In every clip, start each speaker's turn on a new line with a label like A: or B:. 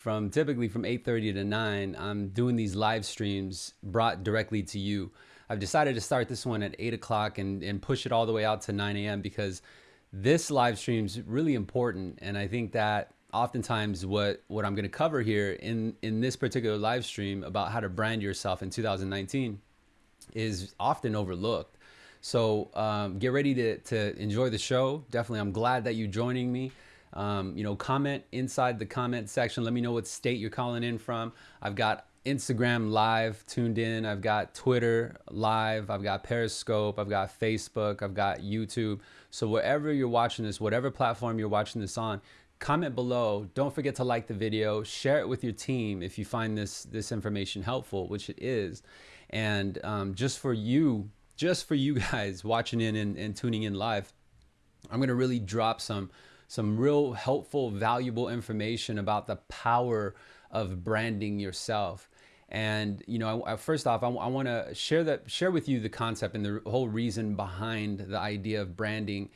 A: from typically from 8.30 to 9 i'm doing these live streams brought directly to you. I've decided to start this one at 8 o'clock and, and push it all the way out to 9 a.m because this live stream is really important. And i think that oftentimes what what i'm going to cover here in in this particular live stream about how to brand yourself in 2019 is often overlooked. So um, get ready to, to enjoy the show. Definitely i'm glad that you're joining me um, you know, comment inside the comment section. Let me know what state you're calling in from. I've got Instagram live tuned in. I've got Twitter live. I've got Periscope. I've got Facebook. I've got YouTube. So wherever you're watching this, whatever platform you're watching this on, comment below. Don't forget to like the video. Share it with your team if you find this this information helpful, which it is. And um, just for you, just for you guys watching in and, and tuning in live, I'm gonna really drop some some real helpful, valuable information about the power of branding yourself. And you know, I, I, first off, I, I want to share that share with you the concept and the whole reason behind the idea of branding,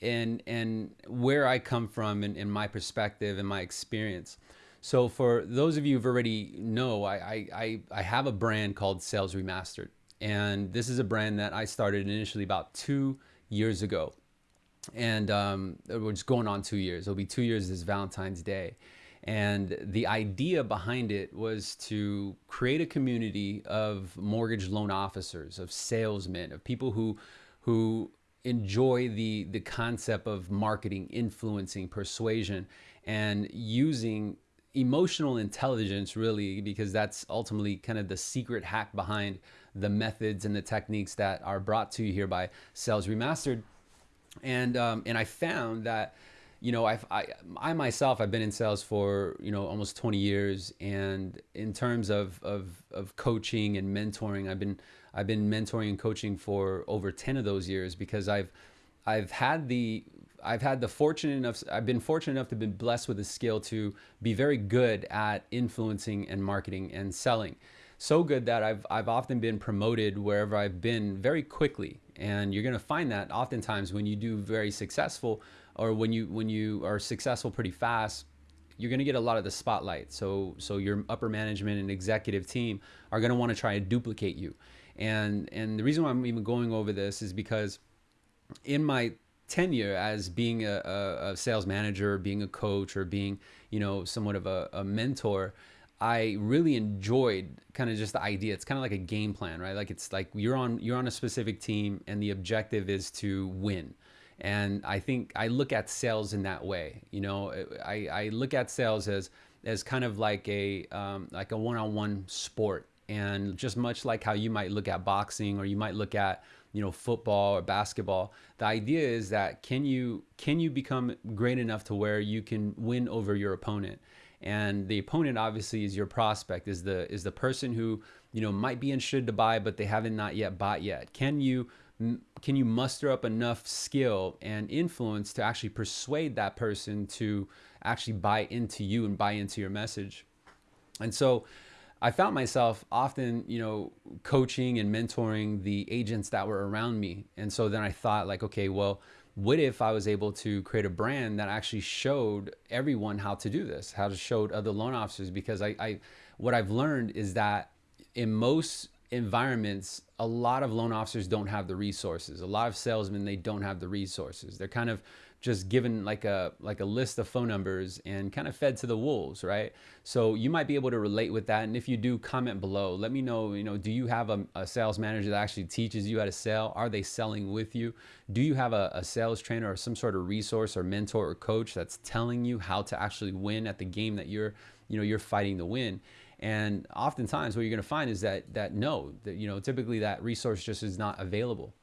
A: and and where I come from and, and my perspective and my experience. So for those of you who've already know, I, I, I have a brand called Sales Remastered. And this is a brand that I started initially about two years ago and um, we're just going on two years. It'll be two years this Valentine's Day. And the idea behind it was to create a community of mortgage loan officers, of salesmen, of people who, who enjoy the, the concept of marketing, influencing, persuasion, and using emotional intelligence really because that's ultimately kind of the secret hack behind the methods and the techniques that are brought to you here by Sales Remastered and um, and I found that you know I've, I I myself I've been in sales for you know almost 20 years. And in terms of of of coaching and mentoring I've been I've been mentoring and coaching for over 10 of those years because I've I've had the I've had the fortunate enough I've been fortunate enough to be blessed with the skill to be very good at influencing and marketing and selling so good that I've, I've often been promoted wherever I've been very quickly. And you're going to find that oftentimes when you do very successful or when you, when you are successful pretty fast, you're going to get a lot of the spotlight. So, so your upper management and executive team are going to want to try and duplicate you. And, and the reason why I'm even going over this is because in my tenure as being a, a, sales manager, being a coach, or being, you know, somewhat of a, a mentor, I really enjoyed kind of just the idea. It's kind of like a game plan, right? Like it's like you're on you're on a specific team and the objective is to win. And I think I look at sales in that way. You know, I, I look at sales as as kind of like a um, like a one-on-one sport, and just much like how you might look at boxing or you might look at you know football or basketball. The idea is that can you can you become great enough to where you can win over your opponent and the opponent obviously is your prospect is the is the person who you know might be interested to buy but they haven't not yet bought yet can you can you muster up enough skill and influence to actually persuade that person to actually buy into you and buy into your message and so I found myself often, you know, coaching and mentoring the agents that were around me. And so then I thought like, okay, well, what if I was able to create a brand that actually showed everyone how to do this, how to show other loan officers? Because I, I what I've learned is that in most environments, a lot of loan officers don't have the resources. A lot of salesmen, they don't have the resources. They're kind of just given like a like a list of phone numbers and kind of fed to the wolves, right? So you might be able to relate with that. And if you do, comment below. Let me know, you know, do you have a, a sales manager that actually teaches you how to sell? Are they selling with you? Do you have a, a sales trainer or some sort of resource or mentor or coach that's telling you how to actually win at the game that you're, you know, you're fighting to win? And oftentimes what you're going to find is that, that no, that, you know, typically that resource just is not available.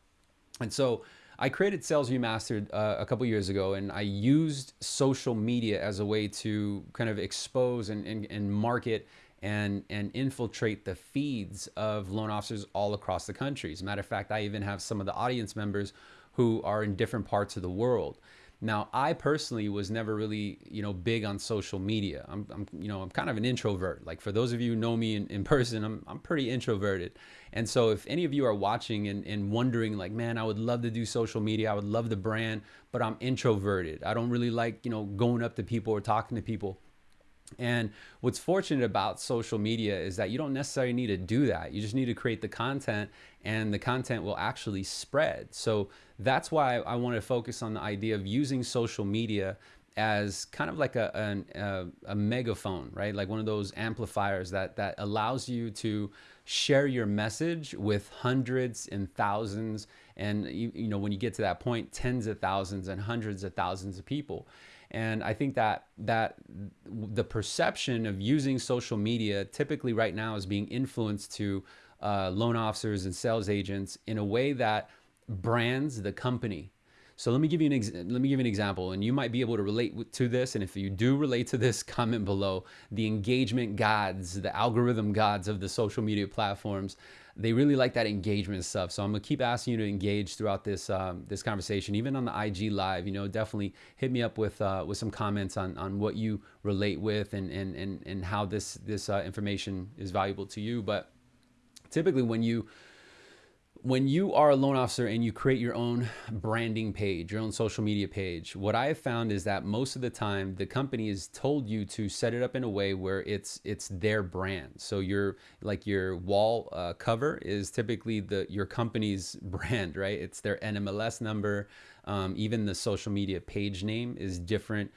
A: And so I created Sales Remastered uh, a couple years ago, and I used social media as a way to kind of expose and, and, and market and, and infiltrate the feeds of loan officers all across the country. As a matter of fact, I even have some of the audience members who are in different parts of the world. Now, I personally was never really, you know, big on social media. I'm, I'm you know, I'm kind of an introvert. Like for those of you who know me in, in person, I'm, I'm pretty introverted. And so if any of you are watching and, and wondering like, man, I would love to do social media. I would love the brand, but I'm introverted. I don't really like, you know, going up to people or talking to people. And what's fortunate about social media is that you don't necessarily need to do that. You just need to create the content and the content will actually spread. So that's why I want to focus on the idea of using social media as kind of like a, a, a, megaphone, right? Like one of those amplifiers that, that allows you to share your message with hundreds and thousands. And, you, you know, when you get to that point, tens of thousands and hundreds of thousands of people. And I think that that the perception of using social media typically right now is being influenced to uh, loan officers and sales agents in a way that brands the company. So let me give you an let me give you an example, and you might be able to relate to this. And if you do relate to this, comment below. The engagement gods, the algorithm gods of the social media platforms, they really like that engagement stuff. So I'm gonna keep asking you to engage throughout this um, this conversation, even on the IG live. You know, definitely hit me up with uh, with some comments on on what you relate with and and and and how this this uh, information is valuable to you. But typically, when you when you are a loan officer and you create your own branding page, your own social media page, what I have found is that most of the time the company has told you to set it up in a way where it's it's their brand. So your like your wall uh, cover is typically the your company's brand, right? It's their NMLS number. Um, even the social media page name is different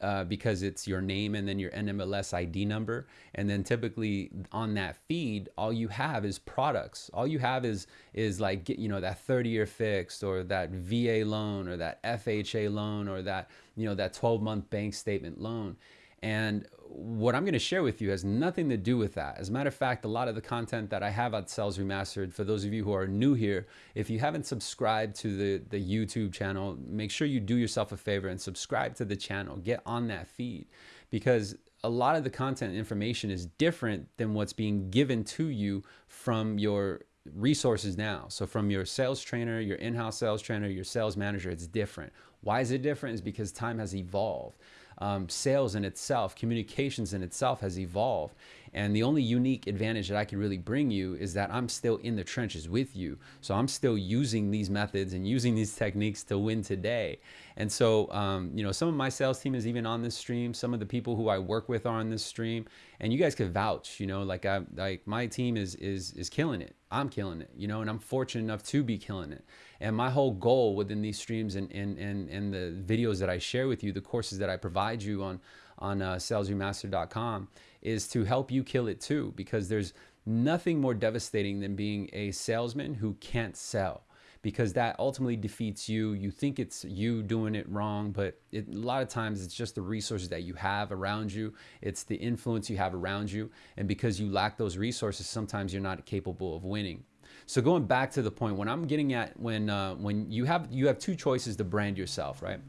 A: uh, because it's your name and then your NMLS ID number. And then typically on that feed, all you have is products. All you have is is like you know that 30 year fixed or that VA loan or that FHA loan or that you know that 12 month bank statement loan. And what I'm going to share with you has nothing to do with that. As a matter of fact, a lot of the content that I have at Sales Remastered, for those of you who are new here, if you haven't subscribed to the, the YouTube channel, make sure you do yourself a favor and subscribe to the channel. Get on that feed because a lot of the content information is different than what's being given to you from your resources now. So from your sales trainer, your in-house sales trainer, your sales manager, it's different. Why is it different? Is because time has evolved um, sales in itself, communications in itself has evolved. And the only unique advantage that I can really bring you is that I'm still in the trenches with you. So I'm still using these methods and using these techniques to win today. And so, um, you know, some of my sales team is even on this stream. Some of the people who I work with are on this stream, and you guys could vouch. You know, like I like my team is is is killing it. I'm killing it. You know, and I'm fortunate enough to be killing it. And my whole goal within these streams and and and, and the videos that I share with you, the courses that I provide you on on uh, salesremaster.com is to help you kill it too, because there's nothing more devastating than being a salesman who can't sell because that ultimately defeats you. You think it's you doing it wrong, but it, a lot of times it's just the resources that you have around you. It's the influence you have around you. And because you lack those resources, sometimes you're not capable of winning. So going back to the point, when I'm getting at when uh, when you have you have two choices to brand yourself, right?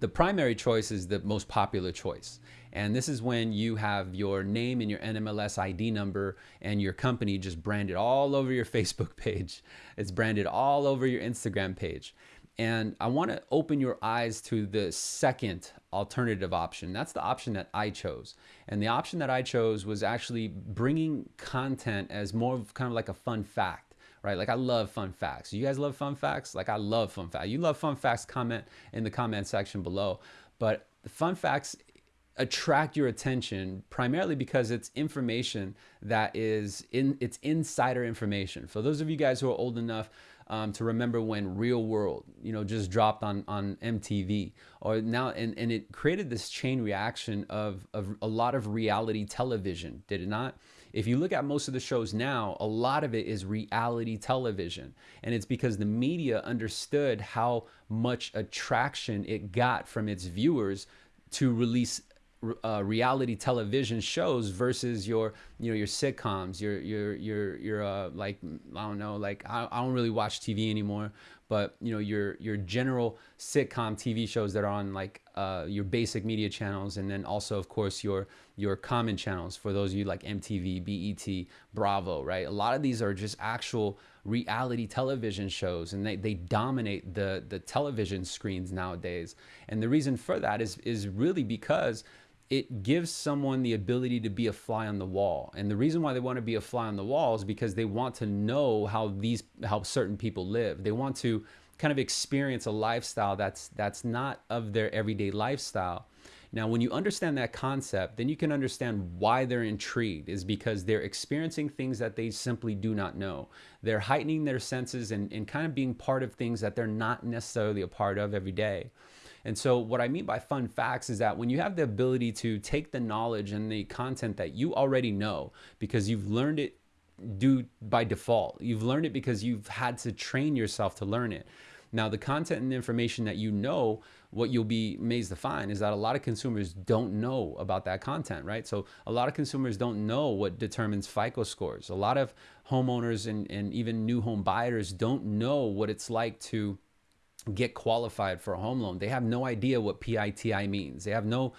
A: The primary choice is the most popular choice. And this is when you have your name and your NMLS ID number and your company just branded all over your Facebook page. It's branded all over your Instagram page. And I want to open your eyes to the second alternative option. That's the option that I chose. And the option that I chose was actually bringing content as more of kind of like a fun fact, right? Like I love fun facts. You guys love fun facts? Like I love fun facts. You love fun facts, comment in the comment section below. But the fun facts attract your attention primarily because it's information that is in it's insider information. For those of you guys who are old enough um, to remember when Real World, you know, just dropped on on MTV, or now and and it created this chain reaction of of a lot of reality television, did it not? If you look at most of the shows now, a lot of it is reality television. And it's because the media understood how much attraction it got from its viewers to release uh, reality television shows versus your you know your sitcoms your your your your uh, like I don't know like I, I don't really watch TV anymore but you know your your general sitcom TV shows that are on like uh, your basic media channels and then also of course your your common channels for those of you like MTV BET Bravo right? A lot of these are just actual reality television shows and they, they dominate the the television screens nowadays. And the reason for that is is really because it gives someone the ability to be a fly on the wall. And the reason why they want to be a fly on the wall is because they want to know how these how certain people live. They want to kind of experience a lifestyle that's that's not of their everyday lifestyle. Now, when you understand that concept, then you can understand why they're intrigued is because they're experiencing things that they simply do not know. They're heightening their senses and, and kind of being part of things that they're not necessarily a part of every day. And so, what I mean by fun facts is that when you have the ability to take the knowledge and the content that you already know because you've learned it do by default, you've learned it because you've had to train yourself to learn it. Now, the content and information that you know, what you'll be amazed to find is that a lot of consumers don't know about that content, right? So a lot of consumers don't know what determines FICO scores. A lot of homeowners and, and even new home buyers don't know what it's like to get qualified for a home loan. They have no idea what PITI means. They have no,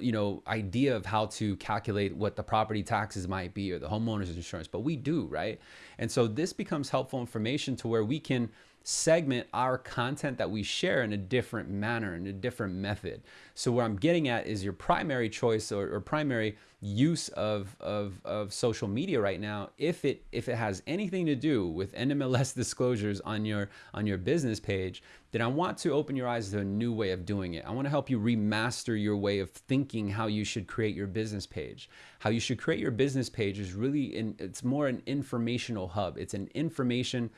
A: you know, idea of how to calculate what the property taxes might be or the homeowner's insurance, but we do, right? And so this becomes helpful information to where we can segment our content that we share in a different manner, in a different method. So what I'm getting at is your primary choice or, or primary use of, of, of social media right now, if it if it has anything to do with NMLS disclosures on your on your business page, then I want to open your eyes to a new way of doing it. I want to help you remaster your way of thinking how you should create your business page. How you should create your business page is really in, it's more an informational hub. It's an information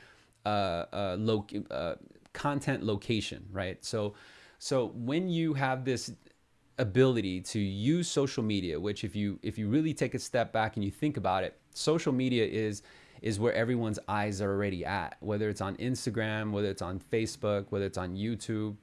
A: uh, uh, uh, content location, right? So, so when you have this ability to use social media, which if you if you really take a step back and you think about it, social media is is where everyone's eyes are already at. Whether it's on Instagram, whether it's on Facebook, whether it's on YouTube.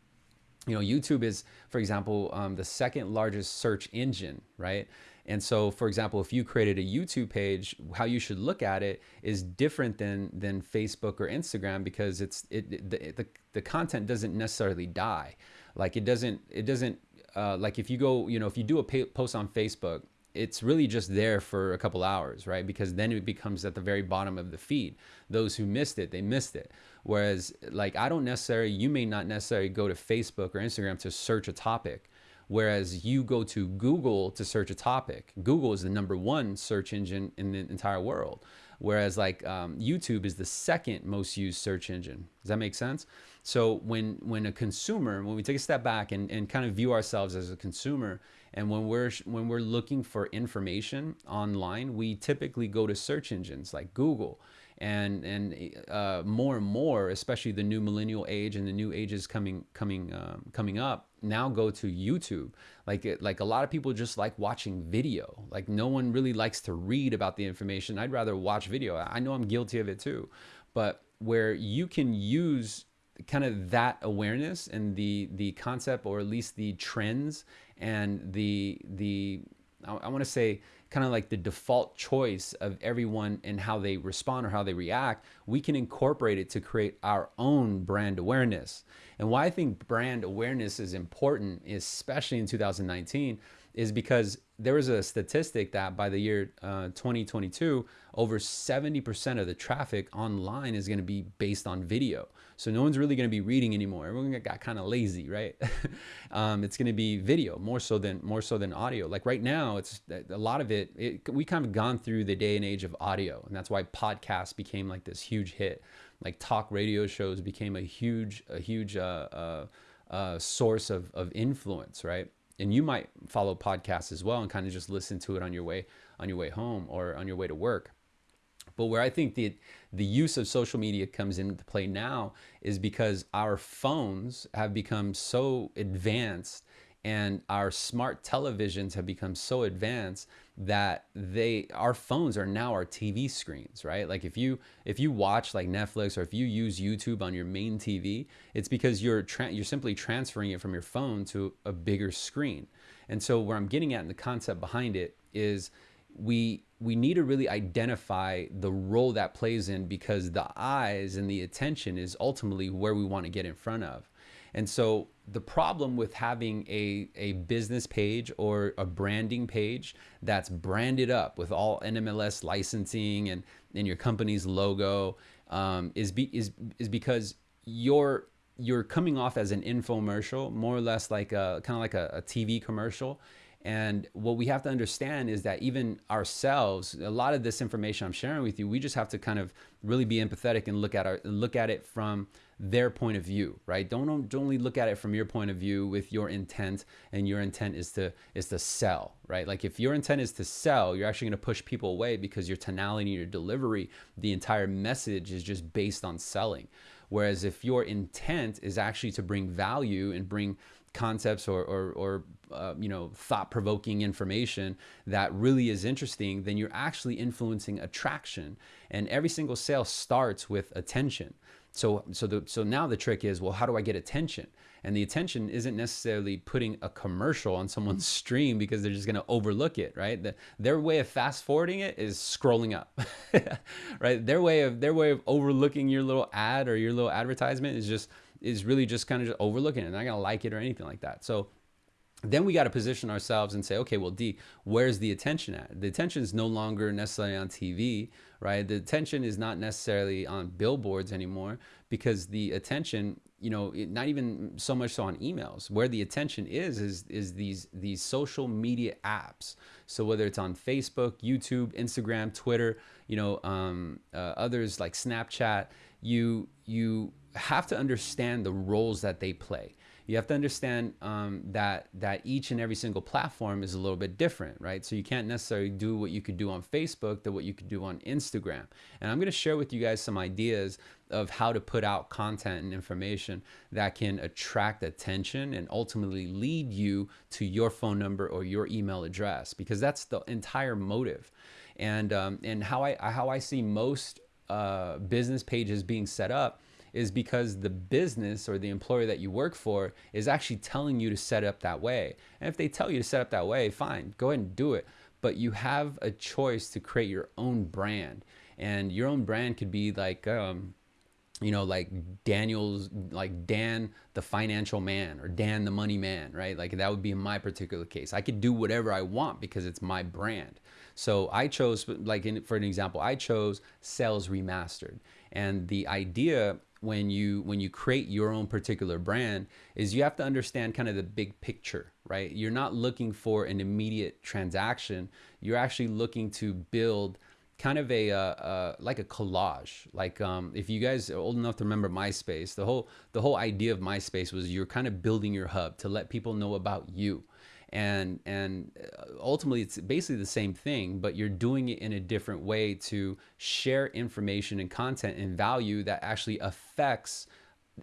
A: You know, YouTube is, for example, um, the second largest search engine, right? And so, for example, if you created a YouTube page, how you should look at it is different than than Facebook or Instagram because it's it the the, the content doesn't necessarily die. Like it doesn't it doesn't uh, like if you go you know if you do a post on Facebook it's really just there for a couple hours, right? Because then it becomes at the very bottom of the feed. Those who missed it, they missed it. Whereas, like, I don't necessarily, you may not necessarily go to Facebook or Instagram to search a topic. Whereas you go to Google to search a topic. Google is the number one search engine in the entire world. Whereas like um, YouTube is the second most used search engine. Does that make sense? So when when a consumer, when we take a step back and, and kind of view ourselves as a consumer, and when we're when we're looking for information online, we typically go to search engines like Google and and uh, more and more, especially the new millennial age and the new ages coming coming um, coming up, now go to YouTube. Like like a lot of people just like watching video. Like no one really likes to read about the information. I'd rather watch video. I know I'm guilty of it too, but where you can use kind of that awareness and the the concept or at least the trends and the the I, I want to say kind of like the default choice of everyone and how they respond or how they react, we can incorporate it to create our own brand awareness. And why I think brand awareness is important, especially in 2019, is because there was a statistic that by the year uh, 2022, over 70% of the traffic online is going to be based on video. So no one's really going to be reading anymore. Everyone got kind of lazy, right? um, it's going to be video more so than more so than audio. Like right now, it's a lot of it, it. We kind of gone through the day and age of audio, and that's why podcasts became like this huge hit. Like talk radio shows became a huge a huge uh, uh, uh, source of of influence, right? and you might follow podcasts as well and kind of just listen to it on your way on your way home or on your way to work but where I think the the use of social media comes into play now is because our phones have become so advanced and our smart televisions have become so advanced that they our phones are now our TV screens, right? Like if you if you watch like Netflix or if you use YouTube on your main TV, it's because you're you're simply transferring it from your phone to a bigger screen. And so where I'm getting at in the concept behind it is we we need to really identify the role that plays in because the eyes and the attention is ultimately where we want to get in front of. And so the problem with having a, a business page or a branding page that's branded up with all NMLS licensing and, and your company's logo um, is, be, is, is because you're, you're coming off as an infomercial, more or less like a kind of like a, a TV commercial. And what we have to understand is that even ourselves, a lot of this information I'm sharing with you, we just have to kind of really be empathetic and look at our look at it from their point of view, right? Don't, don't only look at it from your point of view with your intent and your intent is to is to sell, right? Like if your intent is to sell, you're actually going to push people away because your tonality, your delivery, the entire message is just based on selling. Whereas if your intent is actually to bring value and bring concepts or, or, or uh, you know, thought-provoking information that really is interesting, then you're actually influencing attraction. And every single sale starts with attention. So, so, the, so now the trick is, well, how do I get attention? And the attention isn't necessarily putting a commercial on someone's mm-hmm. stream because they're just going to overlook it, right? The, their way of fast forwarding it is scrolling up, right? Their way of their way of overlooking your little ad or your little advertisement is just is really just kind of just overlooking it. They're not going to like it or anything like that. So then we got to position ourselves and say, okay, well, D, where's the attention at? The attention is no longer necessarily on TV, right? The attention is not necessarily on billboards anymore because the attention, you know, not even so much so on emails. Where the attention is is is these these social media apps. So whether it's on Facebook, YouTube, Instagram, Twitter, you know, um, uh, others like Snapchat, you you have to understand the roles that they play you have to understand um, that that each and every single platform is a little bit different, right? So you can't necessarily do what you could do on Facebook to what you could do on Instagram. And I'm going to share with you guys some ideas of how to put out content and information that can attract attention and ultimately lead you to your phone number or your email address because that's the entire motive. And um, and how I how I see most uh, business pages being set up is because the business or the employer that you work for is actually telling you to set up that way. And if they tell you to set up that way, fine, go ahead and do it. But you have a choice to create your own brand. And your own brand could be like, um, you know, like Daniel's, like Dan the financial man or Dan the money man, right? Like that would be in my particular case. I could do whatever I want because it's my brand. So I chose, like in, for an example, I chose Sales Remastered. And the idea when you when you create your own particular brand is you have to understand kind of the big picture right? You're not looking for an immediate transaction. You're actually looking to build kind of a uh, uh, like a collage. Like um, if you guys are old enough to remember myspace the whole the whole idea of myspace was you're kind of building your hub to let people know about you and and uh, ultimately it's basically the same thing but you're doing it in a different way to share information and content and value that actually affects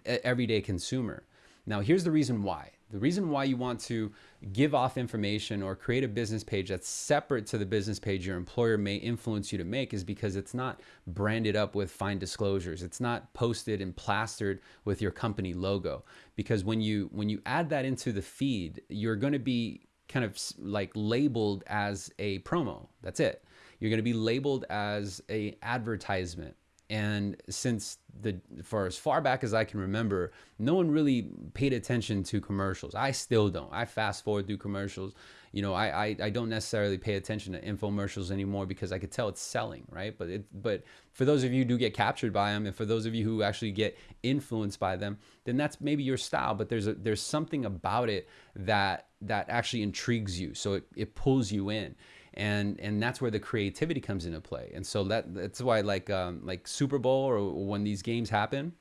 A: everyday consumer. Now here's the reason why. The reason why you want to give off information or create a business page that's separate to the business page your employer may influence you to make is because it's not branded up with fine disclosures. It's not posted and plastered with your company logo. Because when you when you add that into the feed, you're going to be kind of like labeled as a promo. That's it. You're going to be labeled as a advertisement and since the for as far back as I can remember, no one really paid attention to commercials. I still don't. I fast forward through commercials. You know, I, I, I don't necessarily pay attention to infomercials anymore because I could tell it's selling, right? But it but for those of you who do get captured by them, and for those of you who actually get influenced by them, then that's maybe your style. But there's a there's something about it that that actually intrigues you, so it, it pulls you in and and that's where the creativity comes into play. And so that that's why like um, like Super Bowl or when these games happen,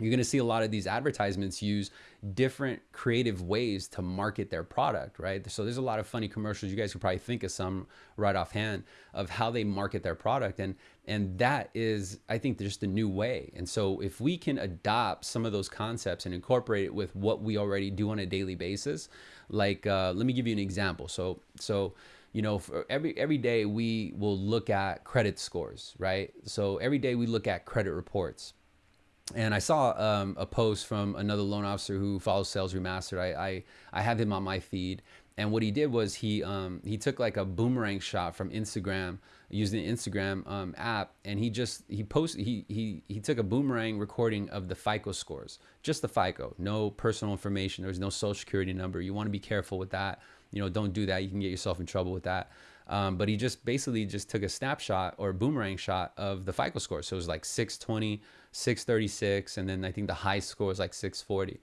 A: you're going to see a lot of these advertisements use different creative ways to market their product, right? So there's a lot of funny commercials. You guys could probably think of some right offhand of how they market their product. And, and that is, I think, just a new way. And so if we can adopt some of those concepts and incorporate it with what we already do on a daily basis, like, uh, let me give you an example. So, so, you know, for every every day we will look at credit scores, right? So every day we look at credit reports. And I saw um, a post from another loan officer who follows Sales Remastered. I, I, I have him on my feed. And what he did was he um, he took like a boomerang shot from Instagram using the Instagram um, app, and he just he posted he he he took a boomerang recording of the FICO scores, just the FICO, no personal information. There's no social security number. You want to be careful with that you know, don't do that. You can get yourself in trouble with that. Um, but he just basically just took a snapshot or a boomerang shot of the FICO score. So it was like 620, 636, and then I think the high score was like 640.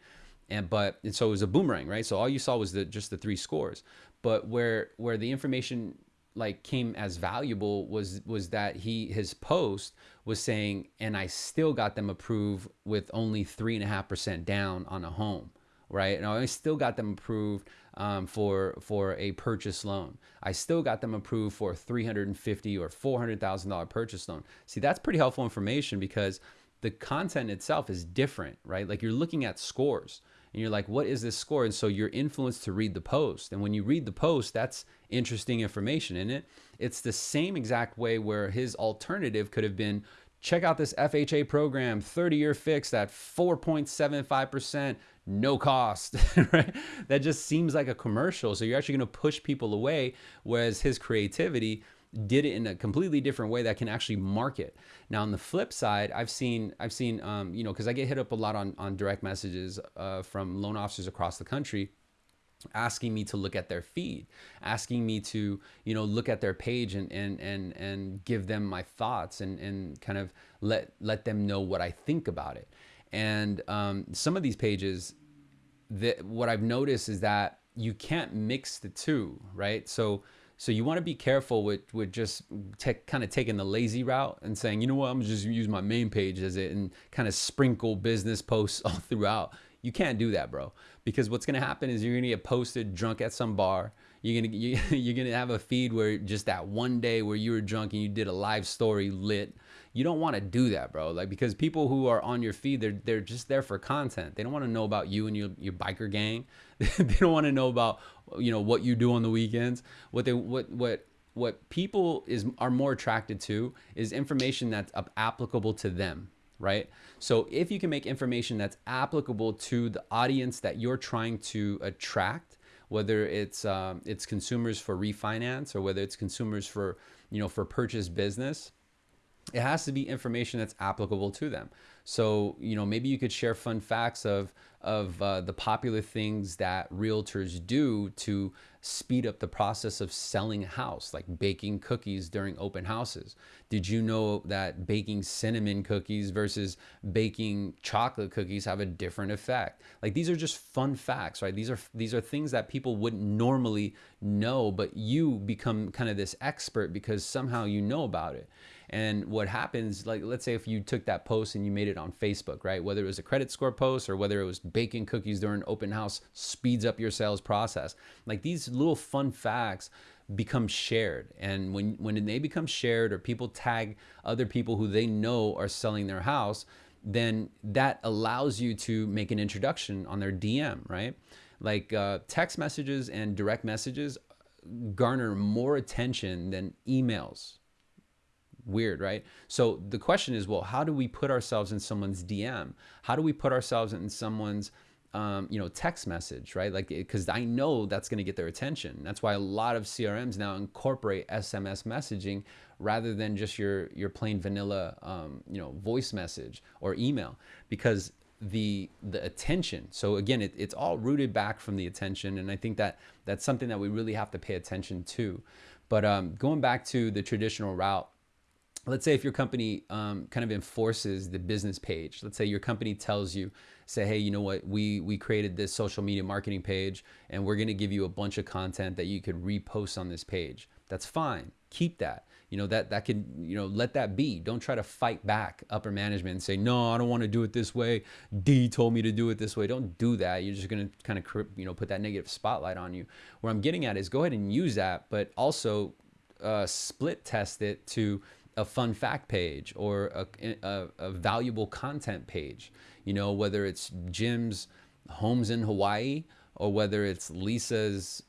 A: And but and so it was a boomerang, right? So all you saw was the just the three scores. but where where the information like came as valuable was was that he his post was saying and i still got them approved with only three and a half percent down on a home right and i still got them approved um, for for a purchase loan i still got them approved for a 350 or 400 thousand dollar purchase loan see that's pretty helpful information because the content itself is different right like you're looking at scores and you're like, what is this score? And so you're influenced to read the post. And when you read the post, that's interesting information in it. It's the same exact way where his alternative could have been check out this FHA program, 30 year fixed at 4.75%, no cost, right? That just seems like a commercial. So you're actually going to push people away. Whereas his creativity, did it in a completely different way that can actually market. Now on the flip side, I've seen I've seen um, you know because I get hit up a lot on on direct messages uh, from loan officers across the country asking me to look at their feed asking me to you know look at their page and and and and give them my thoughts and and kind of let let them know what I think about it. And um, some of these pages that what I've noticed is that you can't mix the two right? So so you want to be careful with with just kind of taking the lazy route and saying, you know what, I'm just use my main page as it and kind of sprinkle business posts all throughout. You can't do that, bro, because what's gonna happen is you're gonna get posted drunk at some bar. You're gonna you, you're gonna have a feed where just that one day where you were drunk and you did a live story lit you don't want to do that, bro. Like because people who are on your feed, they're they're just there for content. They don't want to know about you and your your biker gang. they don't want to know about you know what you do on the weekends. What they what what what people is are more attracted to is information that's applicable to them right so if you can make information that's applicable to the audience that you're trying to attract whether it's um, it's consumers for refinance or whether it's consumers for you know for purchase business it has to be information that's applicable to them. So, you know, maybe you could share fun facts of of uh, the popular things that realtors do to speed up the process of selling a house, like baking cookies during open houses. Did you know that baking cinnamon cookies versus baking chocolate cookies have a different effect? Like these are just fun facts, right? These are these are things that people wouldn't normally know, but you become kind of this expert because somehow you know about it. And what happens, like let's say if you took that post and you made it on Facebook, right? Whether it was a credit score post or whether it was baking cookies during open house speeds up your sales process. Like these little fun facts become shared. And when, when they become shared or people tag other people who they know are selling their house, then that allows you to make an introduction on their DM, right? Like uh, text messages and direct messages garner more attention than emails weird, right? So the question is, well, how do we put ourselves in someone's DM? How do we put ourselves in someone's um, you know, text message, right? Like, because I know that's going to get their attention. That's why a lot of CRMs now incorporate SMS messaging rather than just your your plain vanilla, um, you know, voice message or email, because the the attention. So again, it, it's all rooted back from the attention, and I think that that's something that we really have to pay attention to. But um, going back to the traditional route, let's say if your company um, kind of enforces the business page let's say your company tells you say hey you know what? We we created this social media marketing page and we're going to give you a bunch of content that you could repost on this page. That's fine. Keep that. You know that that can you know let that be. Don't try to fight back upper management and say no i don't want to do it this way. D told me to do it this way. Don't do that. You're just going to kind of you know put that negative spotlight on you. Where i'm getting at is go ahead and use that but also uh, split test it to a fun fact page or a, a, a, valuable content page, you know, whether it's Jim's homes in Hawaii or whether it's Lisa's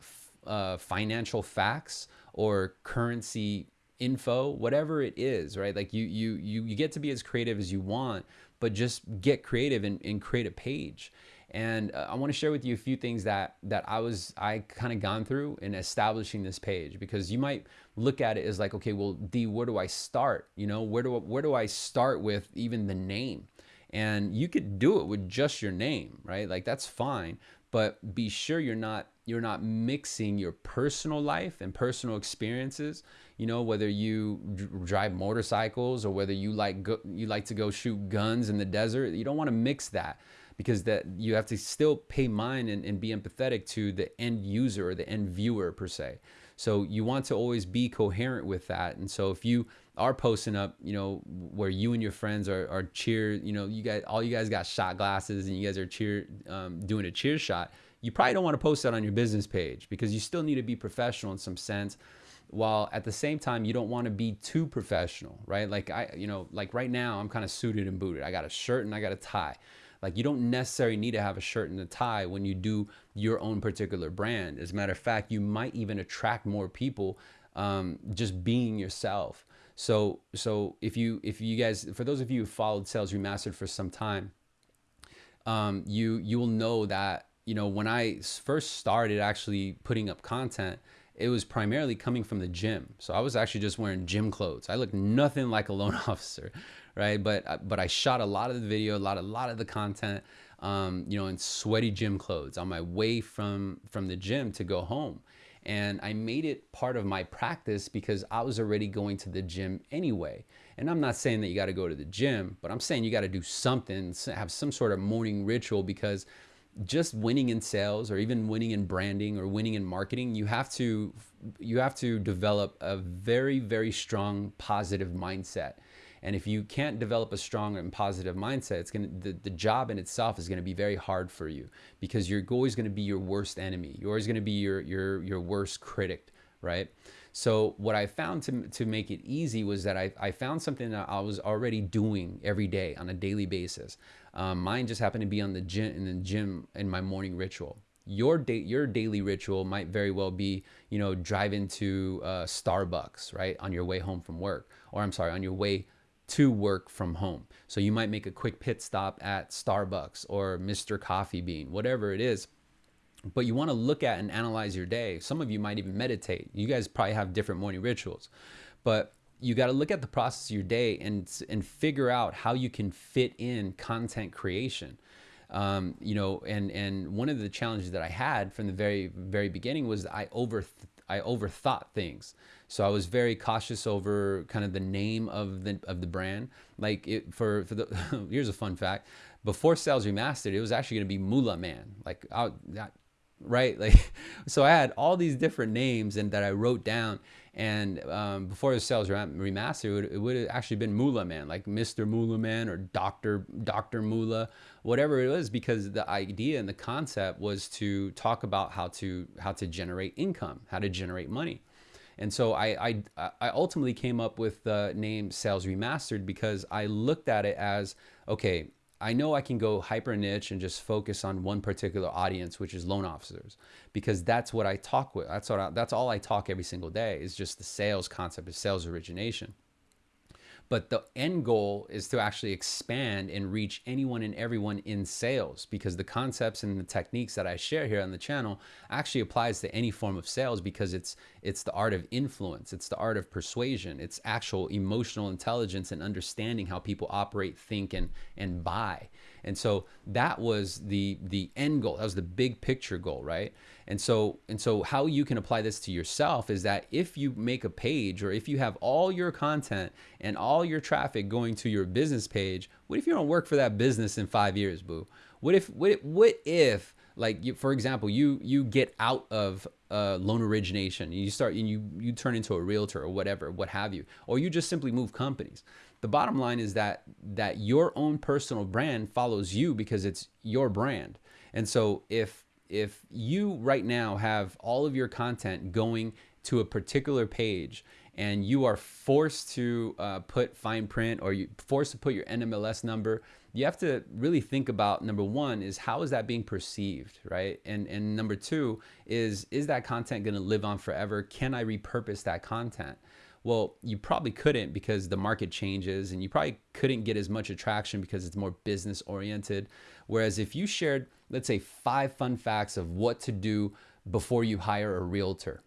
A: uh, financial facts or currency info, whatever it is, right? Like you, you, you, you get to be as creative as you want, but just get creative and, and create a page. And uh, I want to share with you a few things that that I was I kind of gone through in establishing this page because you might look at it as like, okay, well, D, where do I start? You know, where do I, where do I start with even the name? And you could do it with just your name, right? Like that's fine, but be sure you're not you're not mixing your personal life and personal experiences you know whether you drive motorcycles or whether you like go, you like to go shoot guns in the desert you don't want to mix that because that you have to still pay mind and, and be empathetic to the end user or the end viewer per se. So you want to always be coherent with that. And so if you are posting up, you know, where you and your friends are, are cheer, you know, you guys, all you guys got shot glasses and you guys are cheer, um, doing a cheer shot, you probably don't want to post that on your business page because you still need to be professional in some sense while at the same time you don't want to be too professional right? Like i you know like right now i'm kind of suited and booted. I got a shirt and i got a tie like you don't necessarily need to have a shirt and a tie when you do your own particular brand. As a matter of fact, you might even attract more people um, just being yourself. So so if you if you guys for those of you who followed Sales Remastered for some time, um, you you will know that you know when I first started actually putting up content, it was primarily coming from the gym. So I was actually just wearing gym clothes. I looked nothing like a loan officer right? But uh, but I shot a lot of the video, a lot a lot of the content, um, you know, in sweaty gym clothes on my way from from the gym to go home. And I made it part of my practice because I was already going to the gym anyway. And I'm not saying that you got to go to the gym, but I'm saying you got to do something, have some sort of morning ritual because just winning in sales or even winning in branding or winning in marketing, you have to you have to develop a very very strong positive mindset. And if you can't develop a strong and positive mindset, it's gonna the, the job in itself is gonna be very hard for you because you're always gonna be your worst enemy. You're always gonna be your your your worst critic, right? So what I found to, to make it easy was that I, I found something that I was already doing every day on a daily basis. Um, mine just happened to be on the gym in the gym in my morning ritual. Your day, your daily ritual might very well be, you know, driving to uh, Starbucks, right, on your way home from work, or I'm sorry, on your way to work from home. So you might make a quick pit stop at Starbucks or Mr. Coffee Bean, whatever it is. But you want to look at and analyze your day. Some of you might even meditate. You guys probably have different morning rituals. But you got to look at the process of your day and and figure out how you can fit in content creation. Um, you know, and and one of the challenges that I had from the very very beginning was I over I overthought things. So I was very cautious over kind of the name of the of the brand. Like it, for for the here's a fun fact: before Sales Remastered, it was actually going to be Mula Man. Like I, right? Like so I had all these different names and that I wrote down. And um, before the Sales Remastered, it would, it would have actually been Mula Man, like Mr. Mula Man or Doctor Doctor Moolah, whatever it was, because the idea and the concept was to talk about how to how to generate income, how to generate money. And so I, I, I ultimately came up with the name Sales Remastered because I looked at it as, okay, I know I can go hyper niche and just focus on one particular audience, which is loan officers, because that's what I talk with. That's what I, that's all I talk every single day is just the sales concept of sales origination. But the end goal is to actually expand and reach anyone and everyone in sales because the concepts and the techniques that I share here on the channel actually applies to any form of sales because it's it's the art of influence, it's the art of persuasion, it's actual emotional intelligence and understanding how people operate, think and and buy. And so that was the the end goal. That was the big picture goal, right? And so and so how you can apply this to yourself is that if you make a page or if you have all your content and all your traffic going to your business page, what if you don't work for that business in 5 years, boo? What if what if, what if like you, for example, you you get out of uh, loan origination, you start and you you turn into a realtor or whatever, what have you, or you just simply move companies the bottom line is that that your own personal brand follows you because it's your brand. And so if if you right now have all of your content going to a particular page and you are forced to uh, put fine print or you forced to put your NMLS number, you have to really think about number one is how is that being perceived, right? And and number two is is that content going to live on forever? Can I repurpose that content? Well, you probably couldn't because the market changes and you probably couldn't get as much attraction because it's more business oriented. Whereas if you shared, let's say, five fun facts of what to do before you hire a realtor,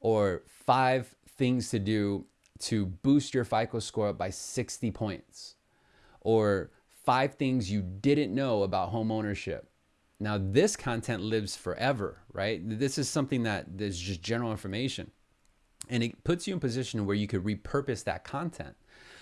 A: or five things to do to boost your FICO score up by 60 points, or five things you didn't know about home ownership. Now, this content lives forever, right? This is something that is just general information and it puts you in position where you could repurpose that content.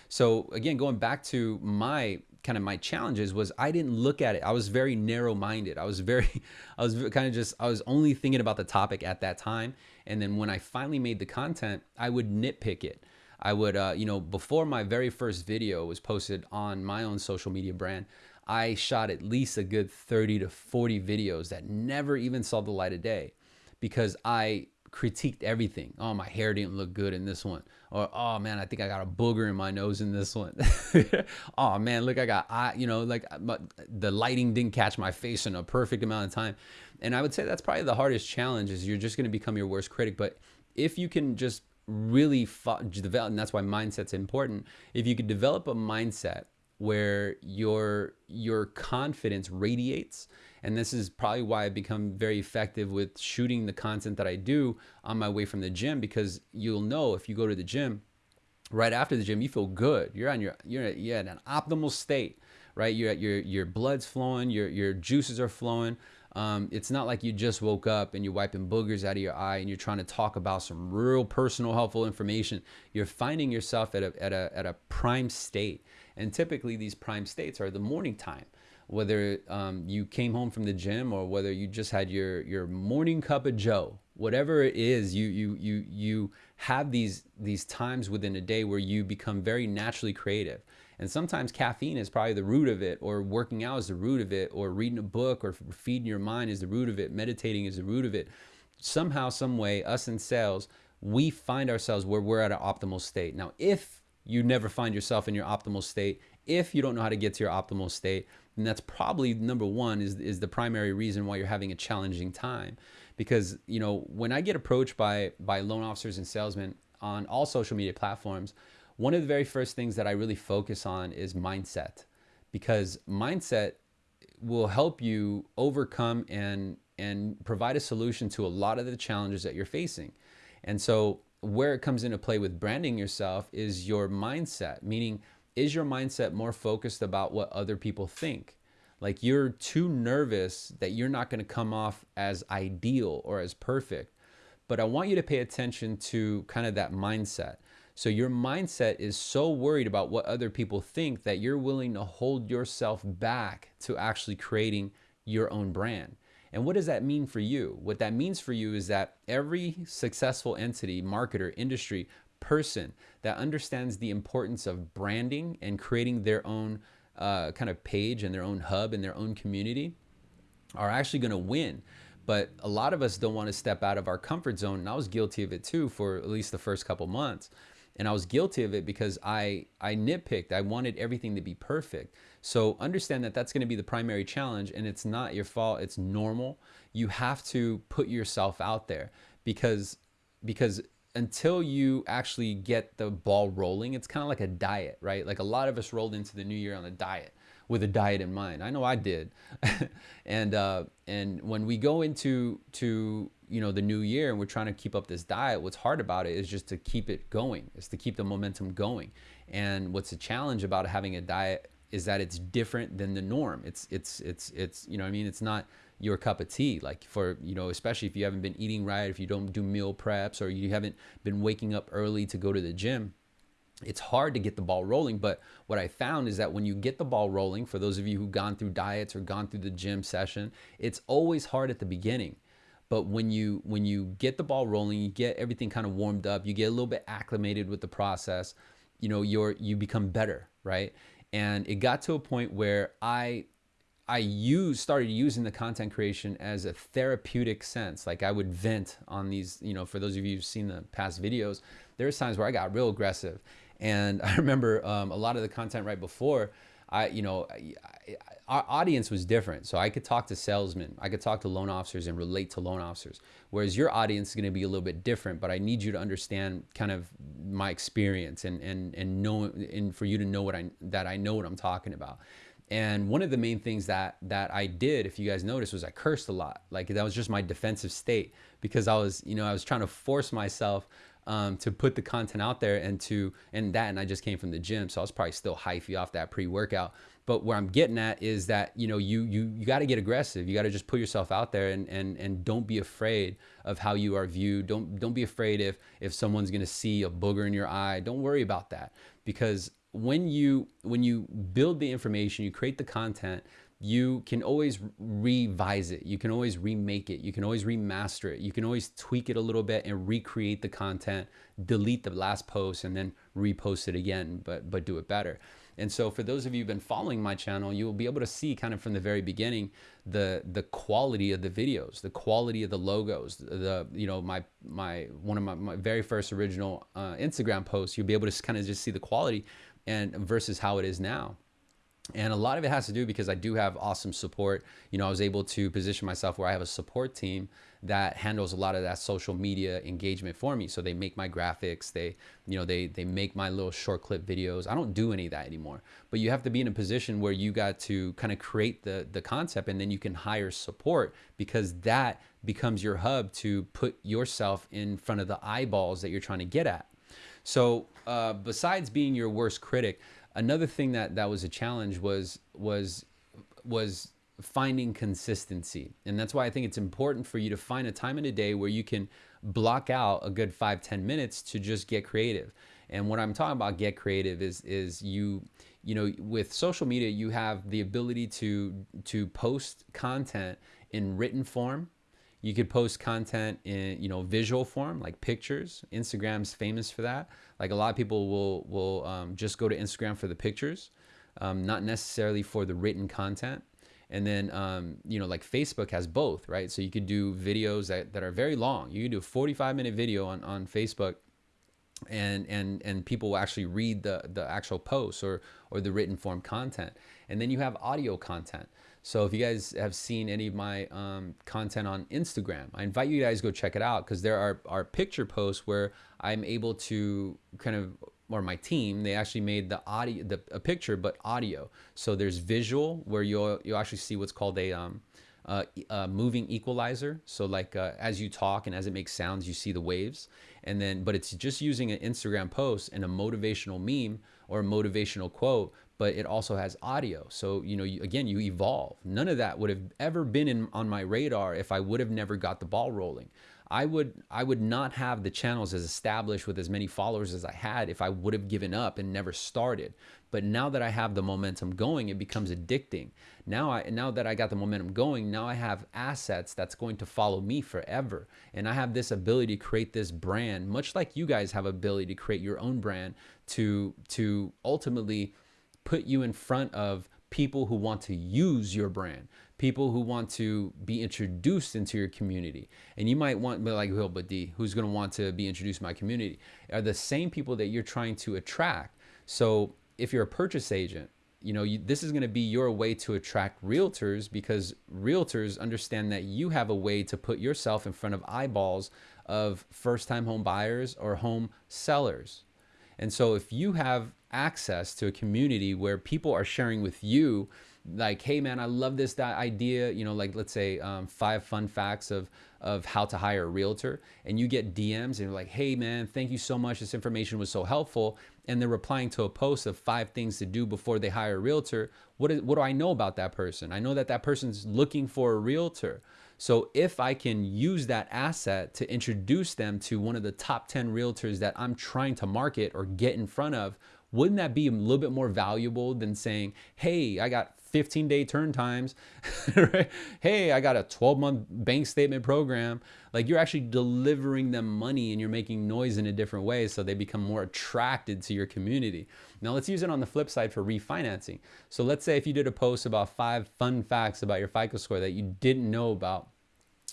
A: So again, going back to my kind of my challenges was I didn't look at it. I was very narrow minded. I was very, I was kind of just, I was only thinking about the topic at that time. And then when I finally made the content, I would nitpick it. I would, uh, you know, before my very first video was posted on my own social media brand, I shot at least a good 30 to 40 videos that never even saw the light of day because I critiqued everything. Oh, my hair didn't look good in this one. Or, oh man, I think I got a booger in my nose in this one. oh man, look, I got, I, you know, like uh, the lighting didn't catch my face in a perfect amount of time. And I would say that's probably the hardest challenge is you're just going to become your worst critic. But if you can just really develop, and that's why mindset's important. If you could develop a mindset where your your confidence radiates and this is probably why I've become very effective with shooting the content that I do on my way from the gym because you'll know if you go to the gym right after the gym you feel good. You're on your you're you're at an optimal state right? You're at your your blood's flowing your your juices are flowing. Um, it's not like you just woke up and you're wiping boogers out of your eye and you're trying to talk about some real personal helpful information. You're finding yourself at a, at a, at a prime state. And typically these prime states are the morning time whether um, you came home from the gym or whether you just had your your morning cup of joe whatever it is you you you you have these these times within a day where you become very naturally creative. And sometimes caffeine is probably the root of it or working out is the root of it or reading a book or feeding your mind is the root of it meditating is the root of it. Somehow some way us in sales we find ourselves where we're at an optimal state. Now if you never find yourself in your optimal state if you don't know how to get to your optimal state and that's probably number one is, is the primary reason why you're having a challenging time. Because you know when i get approached by by loan officers and salesmen on all social media platforms one of the very first things that i really focus on is mindset. Because mindset will help you overcome and and provide a solution to a lot of the challenges that you're facing. And so where it comes into play with branding yourself is your mindset meaning is your mindset more focused about what other people think? Like you're too nervous that you're not going to come off as ideal or as perfect. But I want you to pay attention to kind of that mindset. So your mindset is so worried about what other people think that you're willing to hold yourself back to actually creating your own brand. And what does that mean for you? What that means for you is that every successful entity, marketer, industry, person that understands the importance of branding and creating their own uh, kind of page and their own hub and their own community are actually going to win. But a lot of us don't want to step out of our comfort zone. And I was guilty of it too for at least the first couple months. And I was guilty of it because I, I nitpicked. I wanted everything to be perfect. So understand that that's going to be the primary challenge and it's not your fault. It's normal. You have to put yourself out there because, because until you actually get the ball rolling, it's kind of like a diet, right? Like a lot of us rolled into the new year on a diet with a diet in mind. I know I did. and uh, and when we go into to you know the new year and we're trying to keep up this diet, what's hard about it is just to keep it going. Is to keep the momentum going. And what's a challenge about having a diet is that it's different than the norm. It's it's it's it's you know I mean it's not your cup of tea like for you know especially if you haven't been eating right if you don't do meal preps or you haven't been waking up early to go to the gym it's hard to get the ball rolling. But what i found is that when you get the ball rolling for those of you who've gone through diets or gone through the gym session it's always hard at the beginning. But when you when you get the ball rolling you get everything kind of warmed up you get a little bit acclimated with the process you know you're you become better right? And it got to a point where i I use started using the content creation as a therapeutic sense. Like I would vent on these, you know, for those of you who've seen the past videos, there's times where I got real aggressive. And I remember um, a lot of the content right before, I, you know, I, I, our audience was different. So I could talk to salesmen, I could talk to loan officers and relate to loan officers. Whereas your audience is going to be a little bit different, but I need you to understand kind of my experience and, and, and know, and for you to know what I, that I know what I'm talking about. And one of the main things that that I did, if you guys noticed, was I cursed a lot. Like that was just my defensive state because I was, you know, I was trying to force myself um, to put the content out there and to and that, and I just came from the gym, so I was probably still hyphy off that pre-workout. But where I'm getting at is that you know you you you got to get aggressive. You got to just put yourself out there and and and don't be afraid of how you are viewed. Don't don't be afraid if if someone's gonna see a booger in your eye. Don't worry about that because when you when you build the information, you create the content, you can always revise it. You can always remake it. You can always remaster it. You can always tweak it a little bit and recreate the content, delete the last post and then repost it again, but but do it better. And so for those of you who've been following my channel, you will be able to see kind of from the very beginning the the quality of the videos, the quality of the logos, the you know my my one of my, my very first original uh, Instagram posts. You'll be able to kind of just see the quality and versus how it is now. And a lot of it has to do because I do have awesome support. You know, I was able to position myself where I have a support team that handles a lot of that social media engagement for me. So they make my graphics, they, you know, they they make my little short clip videos. I don't do any of that anymore. But you have to be in a position where you got to kind of create the the concept and then you can hire support because that becomes your hub to put yourself in front of the eyeballs that you're trying to get at. So uh, besides being your worst critic, another thing that that was a challenge was was was finding consistency. And that's why i think it's important for you to find a time in a day where you can block out a good five ten minutes to just get creative. And what i'm talking about get creative is is you you know with social media you have the ability to to post content in written form you could post content in you know visual form like pictures instagram's famous for that like a lot of people will will um, just go to Instagram for the pictures, um, not necessarily for the written content. And then, um, you know, like Facebook has both, right? So you could do videos that, that are very long. You can do a 45 minute video on, on Facebook and, and, and people will actually read the, the actual posts or, or the written form content. And then you have audio content. So if you guys have seen any of my um, content on Instagram, I invite you guys to go check it out because there are, are picture posts where I'm able to kind of or my team, they actually made the audio, the a picture, but audio. So there's visual where you'll you'll actually see what's called a um, moving equalizer. So like uh, as you talk and as it makes sounds, you see the waves. And then, but it's just using an Instagram post and a motivational meme or a motivational quote, but it also has audio. So, you know, you, again, you evolve. None of that would have ever been in, on my radar if I would have never got the ball rolling. I would I would not have the channels as established with as many followers as I had if I would have given up and never started. But now that I have the momentum going, it becomes addicting. Now I now that I got the momentum going, now I have assets that's going to follow me forever. And I have this ability to create this brand, much like you guys have ability to create your own brand to to ultimately put you in front of people who want to use your brand, people who want to be introduced into your community. And you might want, but like, but D, who's going to want to be introduced to my community? Are the same people that you're trying to attract. So if you're a purchase agent, you know, you, this is going to be your way to attract realtors because realtors understand that you have a way to put yourself in front of eyeballs of first time home buyers or home sellers. And so if you have access to a community where people are sharing with you like hey man i love this that idea you know like let's say um, five fun facts of of how to hire a realtor and you get dms and you're like hey man thank you so much. This information was so helpful and they're replying to a post of five things to do before they hire a realtor what, is, what do i know about that person? I know that that person's looking for a realtor. So if I can use that asset to introduce them to one of the top 10 realtors that I'm trying to market or get in front of, wouldn't that be a little bit more valuable than saying, hey, I got 15 day turn times. hey, I got a 12 month bank statement program. Like you're actually delivering them money and you're making noise in a different way so they become more attracted to your community. Now let's use it on the flip side for refinancing. So let's say if you did a post about five fun facts about your FICO score that you didn't know about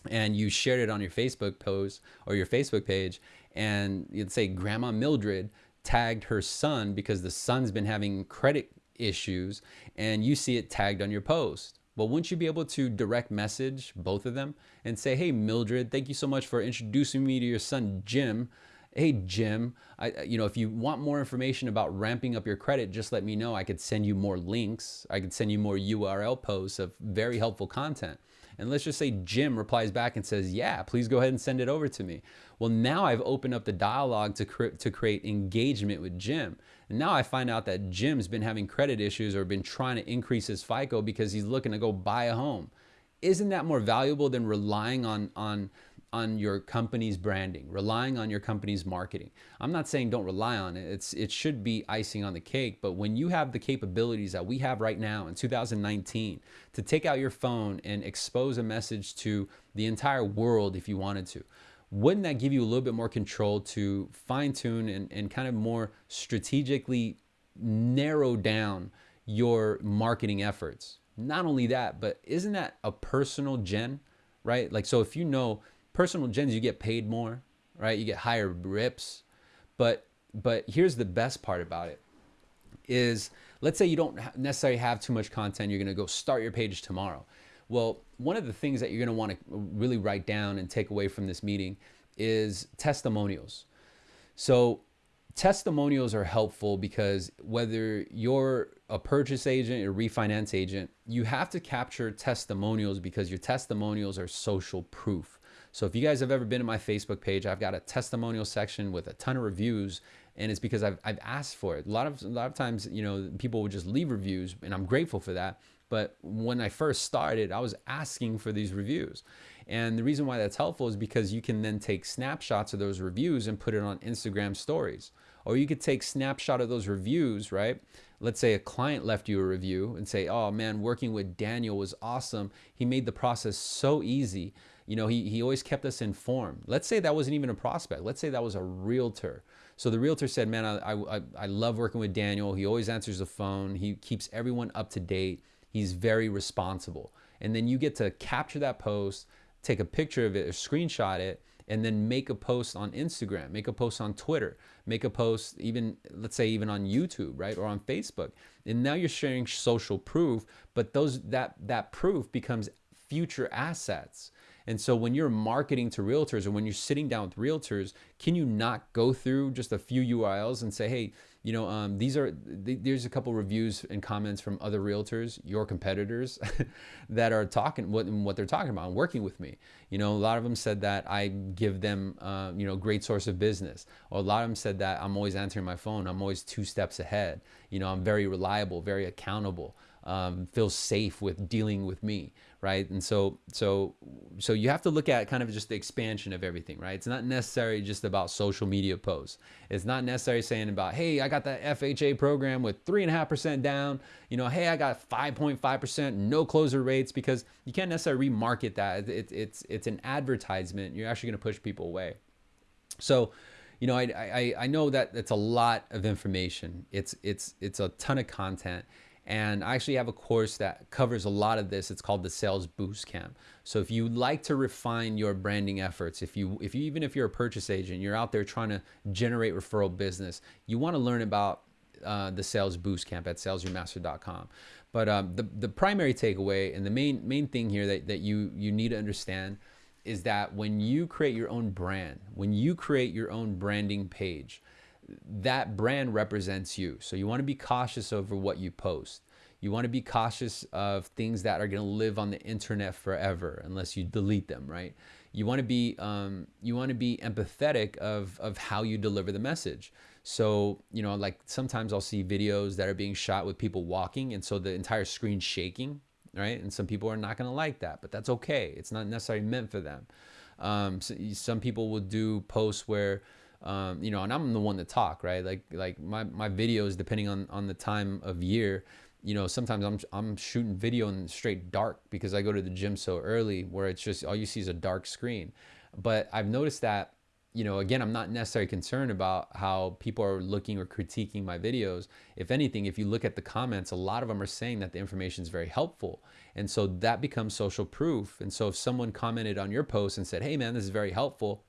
A: and you shared it on your Facebook post or your Facebook page and you'd say grandma Mildred tagged her son because the son's been having credit issues and you see it tagged on your post. Well, wouldn't you be able to direct message both of them and say, hey, Mildred, thank you so much for introducing me to your son, Jim. Hey, Jim, I, you know, if you want more information about ramping up your credit, just let me know. I could send you more links. I could send you more URL posts of very helpful content. And let's just say Jim replies back and says, yeah, please go ahead and send it over to me. Well, now I've opened up the dialogue to, cre to create engagement with Jim. And now I find out that Jim's been having credit issues or been trying to increase his FICO because he's looking to go buy a home. Isn't that more valuable than relying on, on, on your company's branding, relying on your company's marketing. I'm not saying don't rely on it. It's it should be icing on the cake, but when you have the capabilities that we have right now in 2019 to take out your phone and expose a message to the entire world if you wanted to, wouldn't that give you a little bit more control to fine tune and, and kind of more strategically narrow down your marketing efforts? Not only that, but isn't that a personal gen, right? Like, so if you know personal gens, you get paid more, right? You get higher rips. But, but here's the best part about it is let's say you don't necessarily have too much content. You're going to go start your page tomorrow. Well, one of the things that you're going to want to really write down and take away from this meeting is testimonials. So testimonials are helpful because whether you're a purchase agent or refinance agent, you have to capture testimonials because your testimonials are social proof. So if you guys have ever been to my Facebook page, I've got a testimonial section with a ton of reviews and it's because I've, I've asked for it. A lot of a lot of times, you know, people would just leave reviews and I'm grateful for that. But when I first started, I was asking for these reviews. And the reason why that's helpful is because you can then take snapshots of those reviews and put it on Instagram stories. Or you could take snapshot of those reviews, right? Let's say a client left you a review and say, oh man, working with Daniel was awesome. He made the process so easy. You know, he, he always kept us informed. Let's say that wasn't even a prospect. Let's say that was a realtor. So the realtor said, man, I, I, I love working with Daniel. He always answers the phone. He keeps everyone up to date. He's very responsible. And then you get to capture that post, take a picture of it or screenshot it, and then make a post on Instagram, make a post on Twitter, make a post even, let's say even on YouTube, right? Or on Facebook. And now you're sharing social proof, but those that that proof becomes future assets. And so when you're marketing to realtors or when you're sitting down with realtors, can you not go through just a few URLs and say, hey, you know, um, these are, th there's a couple reviews and comments from other realtors, your competitors that are talking what, what they're talking about and working with me. You know, a lot of them said that I give them, uh, you know, great source of business. Or a lot of them said that I'm always answering my phone. I'm always two steps ahead. You know, I'm very reliable, very accountable um, feels safe with dealing with me, right? And so, so, so you have to look at kind of just the expansion of everything, right? It's not necessarily just about social media posts. It's not necessarily saying about, hey, I got that FHA program with three and a half percent down. You know, hey, I got 5.5 percent, no closer rates, because you can't necessarily remarket that. It's, it's it's an advertisement. You're actually going to push people away. So, you know, I, I I know that it's a lot of information. It's it's it's a ton of content and I actually have a course that covers a lot of this. It's called the Sales Boost Camp. So if you like to refine your branding efforts, if you, if you, even if you're a purchase agent, you're out there trying to generate referral business, you want to learn about uh, the Sales Boost Camp at salesremastered.com. But um, the, the primary takeaway and the main, main thing here that, that you, you need to understand is that when you create your own brand, when you create your own branding page, that brand represents you. So you want to be cautious over what you post. You want to be cautious of things that are going to live on the internet forever unless you delete them, right? You want to be um, you want to be empathetic of of how you deliver the message. So you know, like sometimes I'll see videos that are being shot with people walking, and so the entire screen shaking, right? And some people are not going to like that, but that's okay. It's not necessarily meant for them. Um, so some people will do posts where um, you know, and I'm the one to talk, right? Like like my my videos, depending on on the time of year, you know, sometimes I'm I'm shooting video in straight dark because I go to the gym so early, where it's just all you see is a dark screen. But I've noticed that, you know, again, I'm not necessarily concerned about how people are looking or critiquing my videos. If anything, if you look at the comments, a lot of them are saying that the information is very helpful. And so that becomes social proof. And so if someone commented on your post and said, hey man, this is very helpful,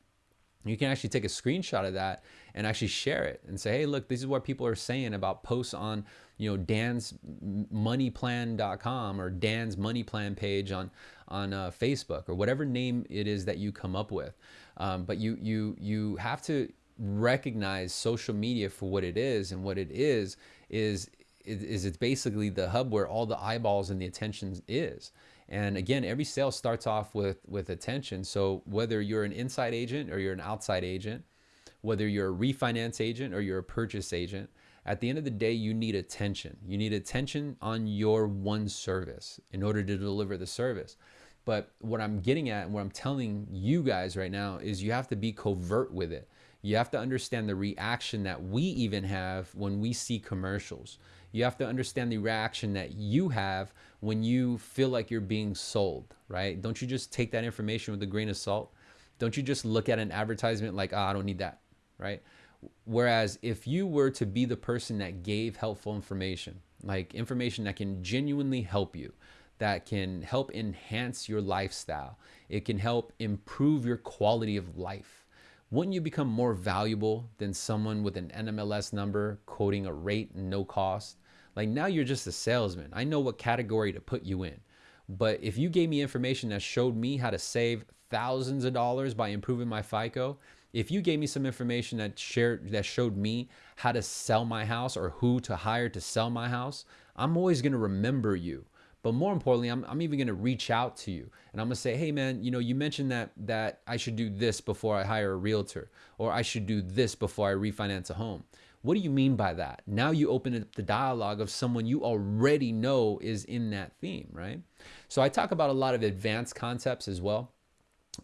A: you can actually take a screenshot of that and actually share it and say, hey, look, this is what people are saying about posts on, you know, Dan's moneyplan.com or Dan's money plan page on, on uh, Facebook or whatever name it is that you come up with. Um, but you, you, you have to recognize social media for what it is and what it is, is, is it's basically the hub where all the eyeballs and the attention is. And again, every sale starts off with, with attention. So whether you're an inside agent or you're an outside agent, whether you're a refinance agent or you're a purchase agent, at the end of the day, you need attention. You need attention on your one service in order to deliver the service. But what I'm getting at and what I'm telling you guys right now is you have to be covert with it. You have to understand the reaction that we even have when we see commercials. You have to understand the reaction that you have when you feel like you're being sold, right? Don't you just take that information with a grain of salt? Don't you just look at an advertisement like, oh, I don't need that, right? Whereas if you were to be the person that gave helpful information, like information that can genuinely help you, that can help enhance your lifestyle, it can help improve your quality of life. Wouldn't you become more valuable than someone with an NMLS number quoting a rate no cost? Like now you're just a salesman. I know what category to put you in. But if you gave me information that showed me how to save thousands of dollars by improving my FICO, if you gave me some information that shared that showed me how to sell my house or who to hire to sell my house, I'm always going to remember you. But more importantly, I'm, I'm even going to reach out to you and I'm going to say, hey man, you know, you mentioned that that I should do this before I hire a realtor or I should do this before I refinance a home. What do you mean by that? Now you open up the dialogue of someone you already know is in that theme, right? So I talk about a lot of advanced concepts as well.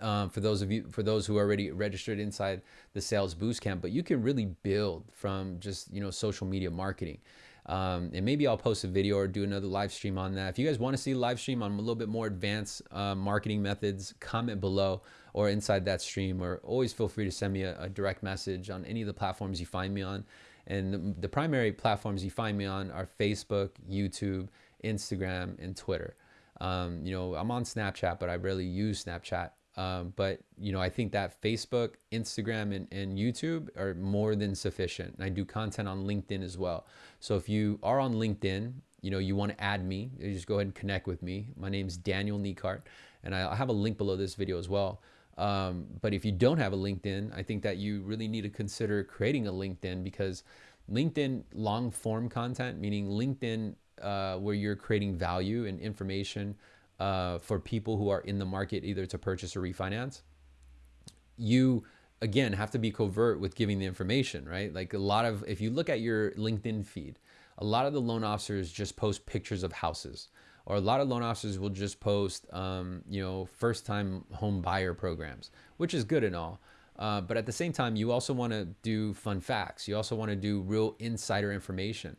A: Um, for those of you, for those who are already registered inside the sales boost camp, but you can really build from just, you know, social media marketing. Um, and maybe I'll post a video or do another live stream on that. If you guys want to see a live stream on a little bit more advanced uh, marketing methods, comment below or inside that stream, or always feel free to send me a, a direct message on any of the platforms you find me on. And the, the primary platforms you find me on are Facebook, YouTube, Instagram, and Twitter. Um, you know, I'm on Snapchat, but I rarely use Snapchat. Um, but you know, I think that Facebook, Instagram, and, and YouTube are more than sufficient. And I do content on LinkedIn as well. So if you are on LinkedIn, you know, you want to add me, you just go ahead and connect with me. My name is Daniel Niekart, and I have a link below this video as well. Um, but if you don't have a LinkedIn, I think that you really need to consider creating a LinkedIn because LinkedIn long form content, meaning LinkedIn uh, where you're creating value and information uh, for people who are in the market either to purchase or refinance, you again have to be covert with giving the information, right? Like a lot of, if you look at your LinkedIn feed, a lot of the loan officers just post pictures of houses or a lot of loan officers will just post, um, you know, first time home buyer programs, which is good and all. Uh, but at the same time, you also want to do fun facts. You also want to do real insider information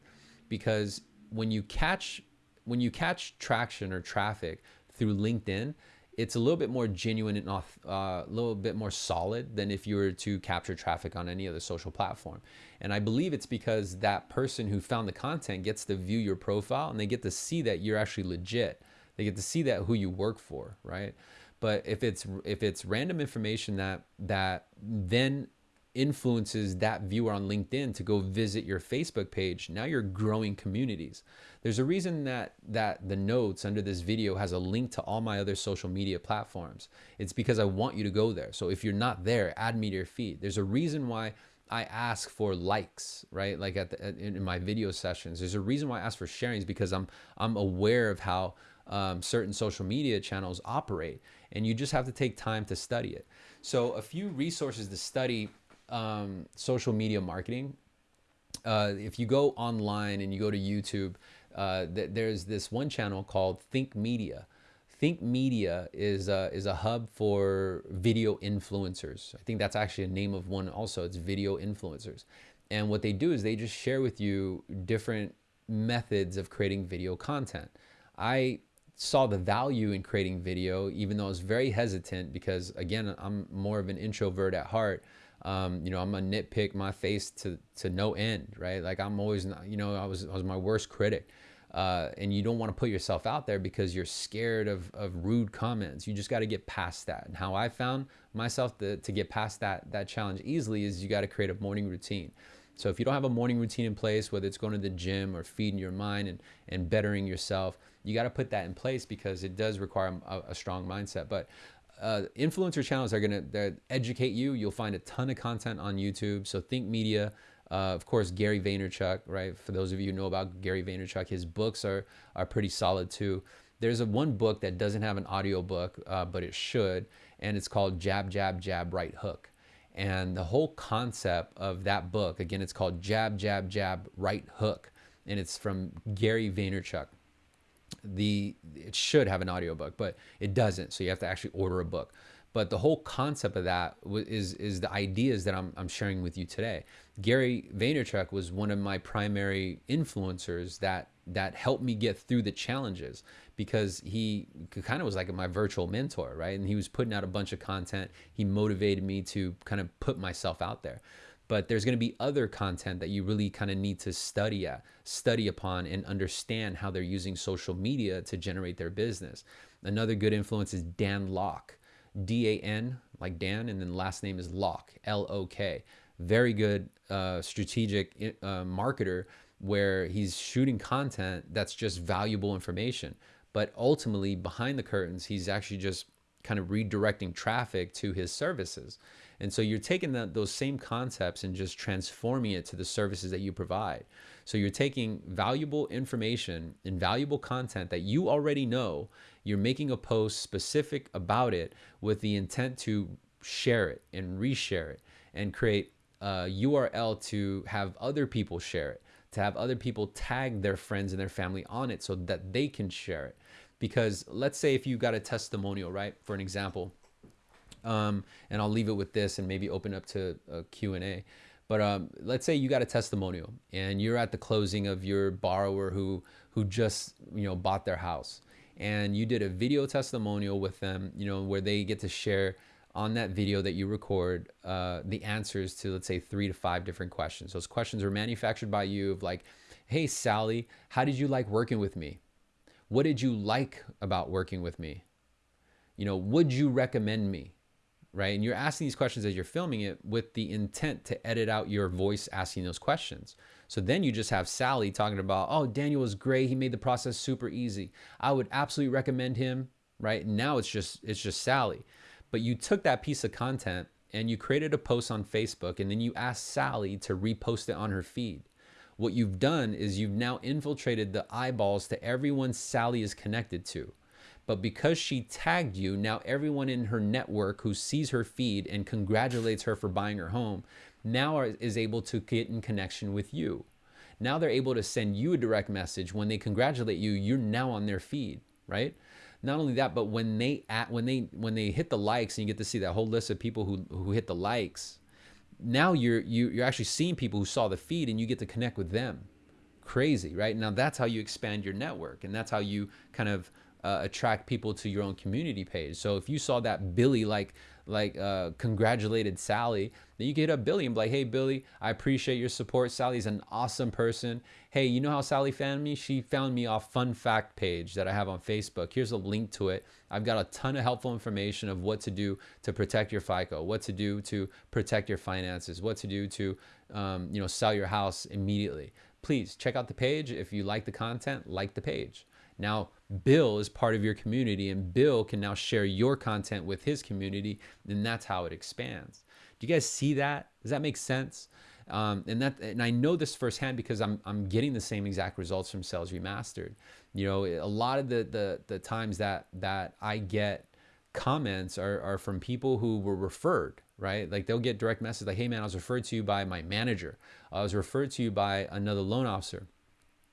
A: because when you catch when you catch traction or traffic through LinkedIn, it's a little bit more genuine and uh, a little bit more solid than if you were to capture traffic on any other social platform. And I believe it's because that person who found the content gets to view your profile and they get to see that you're actually legit. They get to see that who you work for, right? But if it's if it's random information that that then influences that viewer on LinkedIn to go visit your Facebook page, now you're growing communities. There's a reason that that the notes under this video has a link to all my other social media platforms. It's because I want you to go there. So if you're not there, add me to your feed. There's a reason why I ask for likes, right? Like at, the, in my video sessions, there's a reason why I ask for sharings because I'm I'm aware of how um, certain social media channels operate, and you just have to take time to study it. So a few resources to study um, social media marketing. Uh, if you go online and you go to YouTube, uh, th there's this one channel called Think Media. Think Media is a, is a hub for video influencers. I think that's actually a name of one also. It's video influencers. And what they do is they just share with you different methods of creating video content. I saw the value in creating video, even though I was very hesitant because again, I'm more of an introvert at heart. Um, you know, I'm gonna nitpick my face to, to no end, right? Like I'm always, you know, I was, I was my worst critic. Uh, and you don't want to put yourself out there because you're scared of, of rude comments. You just got to get past that. And how I found myself to, to get past that, that challenge easily is you got to create a morning routine. So if you don't have a morning routine in place, whether it's going to the gym or feeding your mind and, and bettering yourself, you got to put that in place because it does require a, a strong mindset. But uh, influencer channels are going to educate you. You'll find a ton of content on YouTube. So Think Media, uh, of course, Gary Vaynerchuk, right? For those of you who know about Gary Vaynerchuk, his books are, are pretty solid too. There's a one book that doesn't have an audio book, uh, but it should, and it's called Jab, Jab, Jab, Right Hook. And the whole concept of that book, again, it's called Jab, Jab, Jab, Right Hook, and it's from Gary Vaynerchuk the it should have an audiobook, but it doesn't. So you have to actually order a book. But the whole concept of that is is the ideas that I'm, I'm sharing with you today. Gary Vaynerchuk was one of my primary influencers that that helped me get through the challenges because he kind of was like my virtual mentor, right? And he was putting out a bunch of content. He motivated me to kind of put myself out there. But there's going to be other content that you really kind of need to study at, study upon and understand how they're using social media to generate their business. Another good influence is Dan Lok. D-A-N, like Dan, and then last name is Lok, L-O-K. Very good uh, strategic uh, marketer where he's shooting content that's just valuable information. But ultimately, behind the curtains, he's actually just kind of redirecting traffic to his services. And so you're taking those same concepts and just transforming it to the services that you provide. So you're taking valuable information and valuable content that you already know, you're making a post specific about it with the intent to share it and reshare it and create a URL to have other people share it, to have other people tag their friends and their family on it so that they can share it. Because let's say if you got a testimonial, right? For an example, um, and I'll leave it with this and maybe open up to a Q&A. But um, let's say you got a testimonial and you're at the closing of your borrower who who just you know bought their house, and you did a video testimonial with them, you know, where they get to share on that video that you record uh, the answers to let's say three to five different questions. Those questions are manufactured by you of like, hey Sally, how did you like working with me? What did you like about working with me? You know, would you recommend me? Right? And you're asking these questions as you're filming it with the intent to edit out your voice asking those questions. So then you just have Sally talking about, oh, Daniel was great. He made the process super easy. I would absolutely recommend him, right? Now it's just it's just Sally. But you took that piece of content and you created a post on Facebook and then you asked Sally to repost it on her feed. What you've done is you've now infiltrated the eyeballs to everyone Sally is connected to. But because she tagged you, now everyone in her network who sees her feed and congratulates her for buying her home now are, is able to get in connection with you. Now they're able to send you a direct message when they congratulate you, you're now on their feed, right? Not only that, but when they at when they when they hit the likes and you get to see that whole list of people who who hit the likes, now you're you, you're actually seeing people who saw the feed and you get to connect with them. Crazy, right? Now that's how you expand your network and that's how you kind of uh, attract people to your own community page. So if you saw that Billy like like uh, congratulated Sally, then you get a Billy and be like, hey Billy, I appreciate your support. Sally's an awesome person. Hey, you know how Sally found me? She found me off fun fact page that I have on Facebook. Here's a link to it. I've got a ton of helpful information of what to do to protect your FICO, what to do to protect your finances, what to do to um, you know sell your house immediately. Please check out the page. If you like the content, like the page. Now, Bill is part of your community, and Bill can now share your content with his community, and that's how it expands. Do you guys see that? Does that make sense? Um, and that, and I know this firsthand because I'm I'm getting the same exact results from Sales Remastered. You know, a lot of the the the times that that I get comments are, are from people who were referred, right? Like they'll get direct message like, hey man, I was referred to you by my manager. I was referred to you by another loan officer.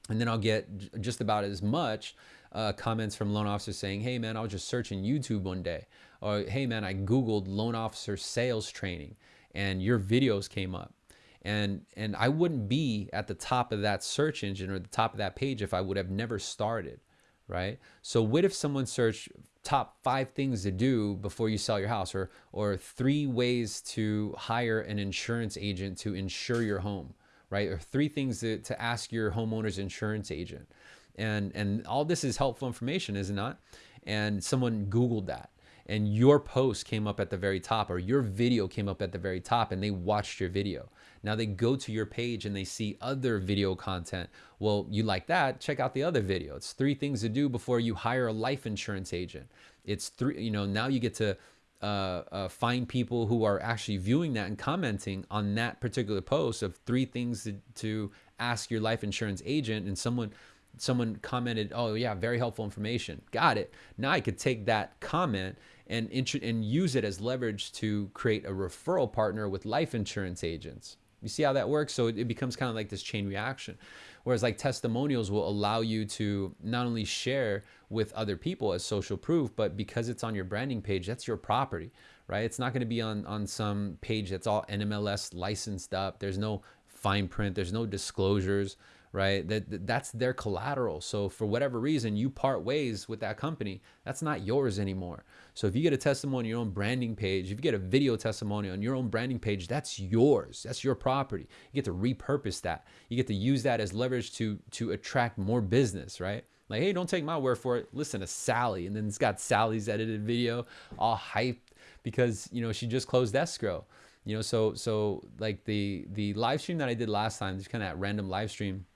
A: And then I'll get just about as much uh, comments from loan officers saying, hey man, I was just searching YouTube one day. Or hey man, I Googled loan officer sales training and your videos came up. And, and I wouldn't be at the top of that search engine or the top of that page if I would have never started, right? So what if someone searched top five things to do before you sell your house or, or three ways to hire an insurance agent to insure your home? Right? Or three things to, to ask your homeowner's insurance agent. And, and all this is helpful information, is it not? And someone Googled that and your post came up at the very top or your video came up at the very top and they watched your video. Now they go to your page and they see other video content. Well, you like that, check out the other video. It's three things to do before you hire a life insurance agent. It's three, you know, now you get to uh, uh, find people who are actually viewing that and commenting on that particular post of three things to, to ask your life insurance agent and someone someone commented oh yeah very helpful information got it now i could take that comment and and use it as leverage to create a referral partner with life insurance agents You see how that works? So it, it becomes kind of like this chain reaction. Whereas like testimonials will allow you to not only share with other people as social proof, but because it's on your branding page, that's your property, right? It's not going to be on on some page that's all NMLS licensed up. There's no fine print. There's no disclosures right? That that's their collateral. So for whatever reason, you part ways with that company, that's not yours anymore. So if you get a testimony on your own branding page, if you get a video testimony on your own branding page, that's yours. That's your property. You get to repurpose that. You get to use that as leverage to to attract more business, right? Like, hey, don't take my word for it. Listen to Sally, and then it's got Sally's edited video, all hyped because you know she just closed escrow. You know, so so like the the live stream that I did last time, just kind of random live stream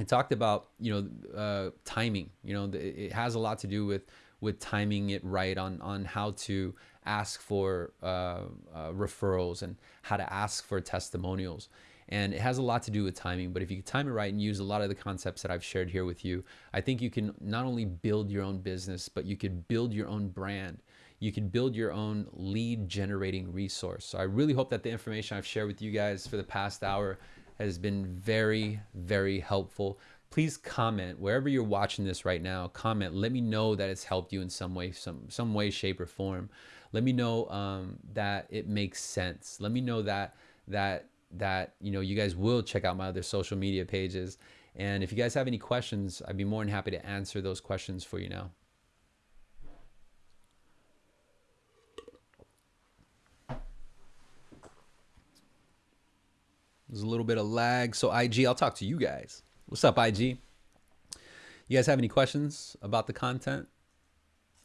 A: I talked about you know uh, timing. You know, it has a lot to do with with timing it right on on how to ask for uh, uh, referrals and how to ask for testimonials. And it has a lot to do with timing. But if you can time it right and use a lot of the concepts that I've shared here with you, I think you can not only build your own business, but you could build your own brand. You can build your own lead generating resource. So I really hope that the information I've shared with you guys for the past hour has been very, very helpful. Please comment wherever you're watching this right now. Comment. Let me know that it's helped you in some way, some some way, shape, or form. Let me know um, that it makes sense. Let me know that that that you know you guys will check out my other social media pages. And if you guys have any questions, I'd be more than happy to answer those questions for you now. There's a little bit of lag. So IG, I'll talk to you guys. What's up, IG? You guys have any questions about the content?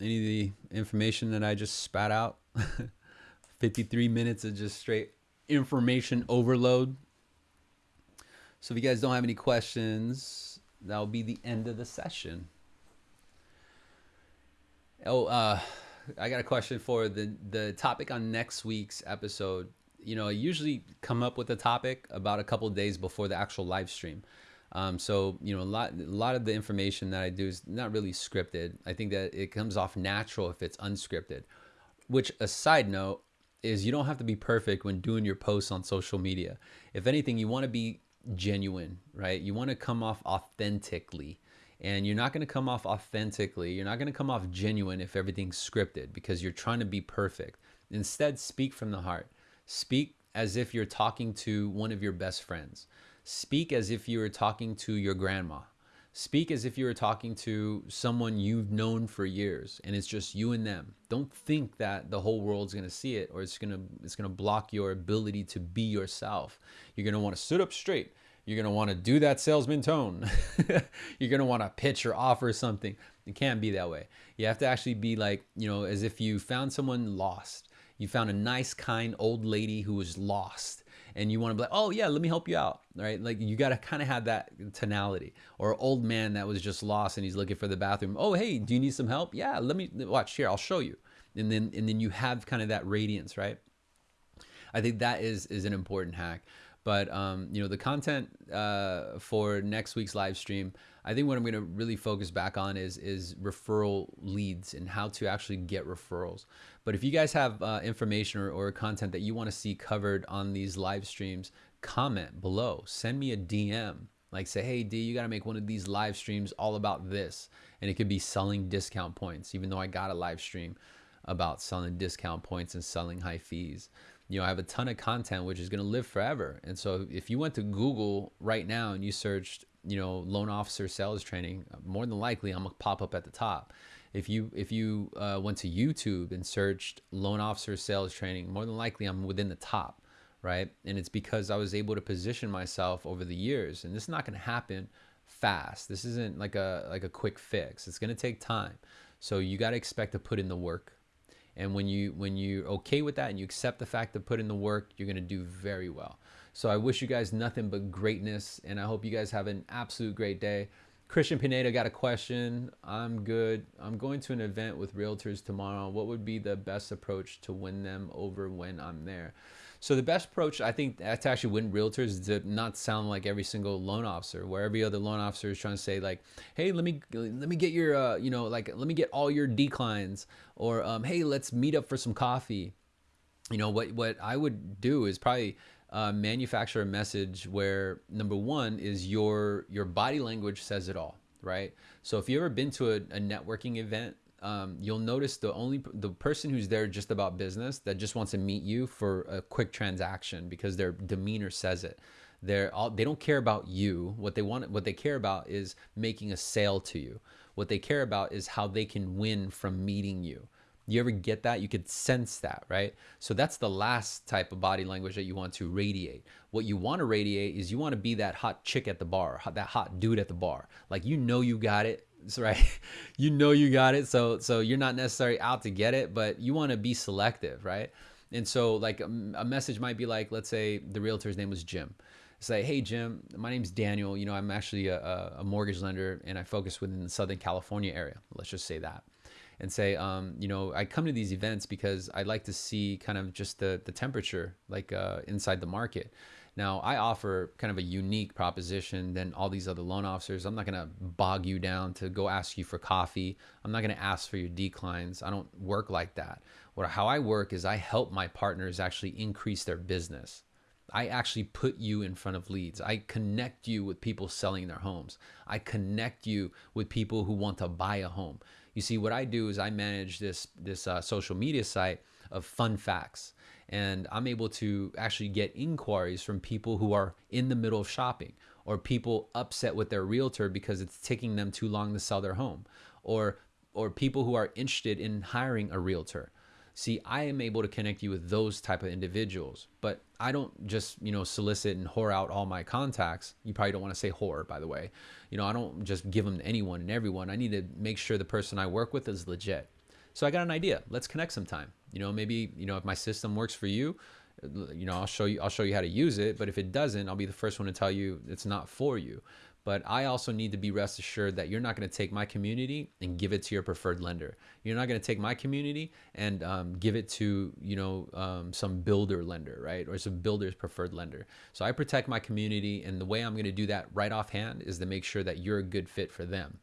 A: Any of the information that I just spat out? 53 minutes of just straight information overload. So if you guys don't have any questions, that'll be the end of the session. Oh, uh, I got a question for the the topic on next week's episode you know, I usually come up with a topic about a couple days before the actual live stream. Um, so you know, a lot, a lot of the information that I do is not really scripted. I think that it comes off natural if it's unscripted. Which, a side note, is you don't have to be perfect when doing your posts on social media. If anything, you want to be genuine, right? You want to come off authentically. And you're not going to come off authentically. You're not going to come off genuine if everything's scripted because you're trying to be perfect. Instead, speak from the heart. Speak as if you're talking to one of your best friends. Speak as if you were talking to your grandma. Speak as if you were talking to someone you've known for years and it's just you and them. Don't think that the whole world's to see it or it's to it's to block your ability to be yourself. You're want to sit up straight. You're want to do that salesman tone. You're want to pitch or offer something. It can't be that way. You have to actually be like, you know, as if you found someone lost you found a nice, kind old lady who was lost and you want to be like, oh yeah, let me help you out, right? Like you got to kind of have that tonality. Or old man that was just lost and he's looking for the bathroom. Oh hey, do you need some help? Yeah, let me watch here. I'll show you. And then and then you have kind of that radiance, right? I think that is is an important hack. But um, you know, the content uh, for next week's live stream, I think what I'm going to really focus back on is is referral leads and how to actually get referrals. But if you guys have uh, information or, or content that you want to see covered on these live streams, comment below. Send me a DM. Like say, hey D, you got to make one of these live streams all about this, and it could be selling discount points. Even though I got a live stream about selling discount points and selling high fees you know, I have a ton of content which is going to live forever. And so if you went to Google right now and you searched, you know, loan officer sales training, more than likely I'm gonna pop up at the top. If you if you uh, went to YouTube and searched loan officer sales training, more than likely I'm within the top, right? And it's because I was able to position myself over the years. And this is not going to happen fast. This isn't like a like a quick fix. It's going to take time. So you got to expect to put in the work and when you when you're okay with that and you accept the fact to put in the work you're going to do very well so i wish you guys nothing but greatness and i hope you guys have an absolute great day. Christian pineda got a question. I'm good. I'm going to an event with realtors tomorrow. What would be the best approach to win them over when i'm there? So the best approach, I think, to actually win realtors is to not sound like every single loan officer, where every other loan officer is trying to say like, "Hey, let me let me get your, uh, you know, like let me get all your declines," or um, "Hey, let's meet up for some coffee." You know what what I would do is probably uh, manufacture a message where number one is your your body language says it all, right? So if you've ever been to a, a networking event, um, you'll notice the only the person who's there just about business that just wants to meet you for a quick transaction because their demeanor says it. They're all they don't care about you. What they want, what they care about is making a sale to you. What they care about is how they can win from meeting you. You ever get that? You could sense that, right? So that's the last type of body language that you want to radiate. What you want to radiate is you want to be that hot chick at the bar, that hot dude at the bar. Like you know you got it, right? you know you got it. So so you're not necessarily out to get it, but you want to be selective, right? And so like a, a message might be like, let's say the realtor's name was Jim say, hey, Jim, my name's Daniel. You know, I'm actually a, a, mortgage lender and I focus within the Southern California area. Let's just say that. And say, um, you know, I come to these events because I like to see kind of just the, the temperature, like uh, inside the market. Now, I offer kind of a unique proposition than all these other loan officers. I'm not going to bog you down to go ask you for coffee. I'm not going to ask for your declines. I don't work like that. What, how I work is I help my partners actually increase their business. I actually put you in front of leads. I connect you with people selling their homes. I connect you with people who want to buy a home. You see, what I do is I manage this this uh, social media site of fun facts, and I'm able to actually get inquiries from people who are in the middle of shopping, or people upset with their realtor because it's taking them too long to sell their home, or or people who are interested in hiring a realtor See, I am able to connect you with those type of individuals, but I don't just, you know, solicit and whore out all my contacts. You probably don't want to say whore, by the way. You know, I don't just give them to anyone and everyone. I need to make sure the person I work with is legit. So I got an idea. Let's connect sometime. You know, maybe, you know, if my system works for you, you know, I'll show you I'll show you how to use it, but if it doesn't, I'll be the first one to tell you it's not for you. But I also need to be rest assured that you're not going to take my community and give it to your preferred lender. You're not going to take my community and um, give it to you know um, some builder lender, right, or some builder's preferred lender. So I protect my community, and the way I'm going to do that right offhand is to make sure that you're a good fit for them.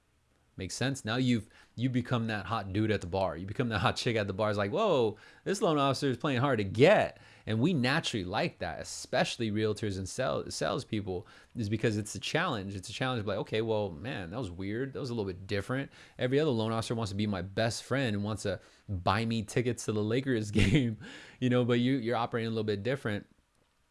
A: Makes sense. Now you've you become that hot dude at the bar. You become that hot chick at the bar. It's like, whoa, this loan officer is playing hard to get, and we naturally like that, especially realtors and sales salespeople, is because it's a challenge. It's a challenge. Like, okay, well, man, that was weird. That was a little bit different. Every other loan officer wants to be my best friend and wants to buy me tickets to the Lakers game, you know. But you you're operating a little bit different,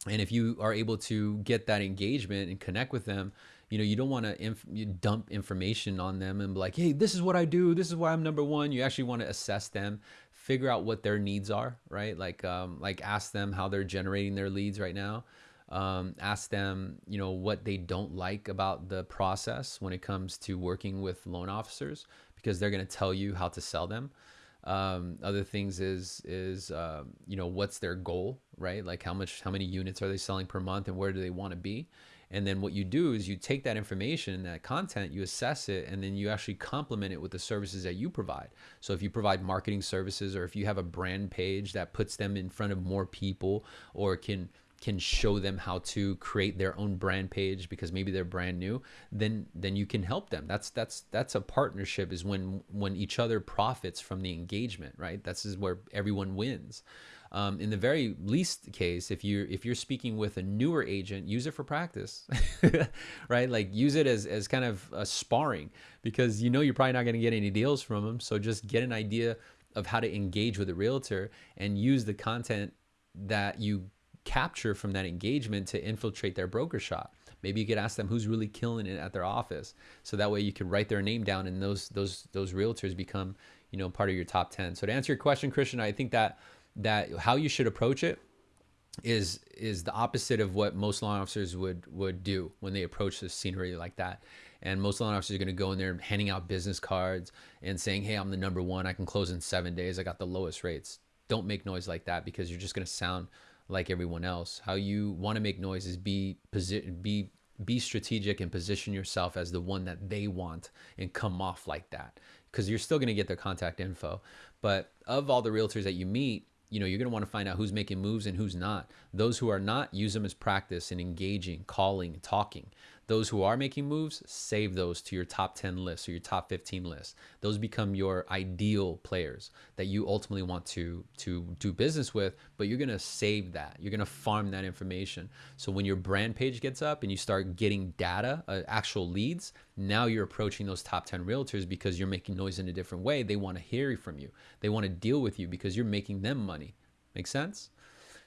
A: and if you are able to get that engagement and connect with them you know you don't want to dump information on them and be like hey this is what i do this is why i'm number one. You actually want to assess them figure out what their needs are right? Like um, like ask them how they're generating their leads right now. Um, ask them you know what they don't like about the process when it comes to working with loan officers because they're going to tell you how to sell them. Um, other things is is uh, you know what's their goal right? Like how much how many units are they selling per month and where do they want to be and then what you do is you take that information that content, you assess it, and then you actually complement it with the services that you provide. So if you provide marketing services or if you have a brand page that puts them in front of more people or can can show them how to create their own brand page because maybe they're brand new then then you can help them. That's that's that's a partnership is when when each other profits from the engagement right? That's is where everyone wins um, in the very least case, if you if you're speaking with a newer agent, use it for practice, right? Like use it as as kind of a sparring because you know you're probably not going to get any deals from them. So just get an idea of how to engage with a realtor and use the content that you capture from that engagement to infiltrate their broker shop. Maybe you could ask them who's really killing it at their office. So that way you could write their name down and those those those realtors become, you know, part of your top 10. So to answer your question, Christian, I think that that how you should approach it is is the opposite of what most law officers would would do when they approach the scenery like that. And most law officers are going to go in there handing out business cards and saying, "Hey, I'm the number one. I can close in seven days. I got the lowest rates." Don't make noise like that because you're just going to sound like everyone else. How you want to make noise is be posi- be be strategic and position yourself as the one that they want and come off like that because you're still going to get their contact info. But of all the realtors that you meet, you know, you're going to want to find out who's making moves and who's not. Those who are not, use them as practice in engaging, calling, talking. Those who are making moves, save those to your top 10 list or your top 15 list. Those become your ideal players that you ultimately want to, to do business with, but you're to save that. You're to farm that information. So when your brand page gets up and you start getting data, uh, actual leads, now you're approaching those top 10 realtors because you're making noise in a different way. They want to hear from you. They want to deal with you because you're making them money. Make sense?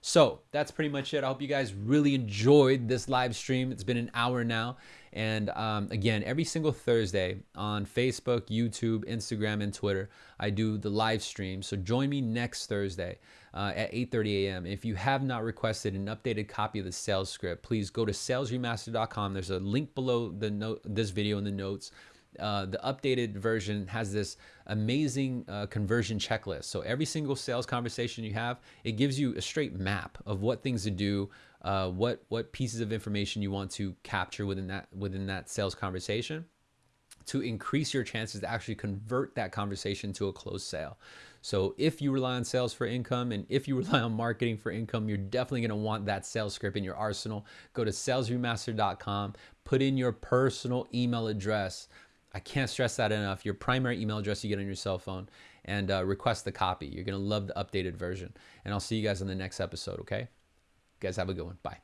A: So that's pretty much it. I hope you guys really enjoyed this live stream. It's been an hour now. And um, again, every single Thursday on Facebook, YouTube, Instagram, and Twitter, I do the live stream. So join me next Thursday uh, at 8.30 a.m. If you have not requested an updated copy of the sales script, please go to salesremastered.com. There's a link below the note, this video in the notes uh, the updated version has this amazing uh, conversion checklist. So every single sales conversation you have, it gives you a straight map of what things to do, uh, what what pieces of information you want to capture within that within that sales conversation to increase your chances to actually convert that conversation to a closed sale. So if you rely on sales for income and if you rely on marketing for income, you're definitely going to want that sales script in your arsenal. Go to salesremastered.com, put in your personal email address I can't stress that enough. Your primary email address you get on your cell phone and uh, request the copy. You're going to love the updated version. And I'll see you guys in the next episode, okay? You guys have a good one. Bye.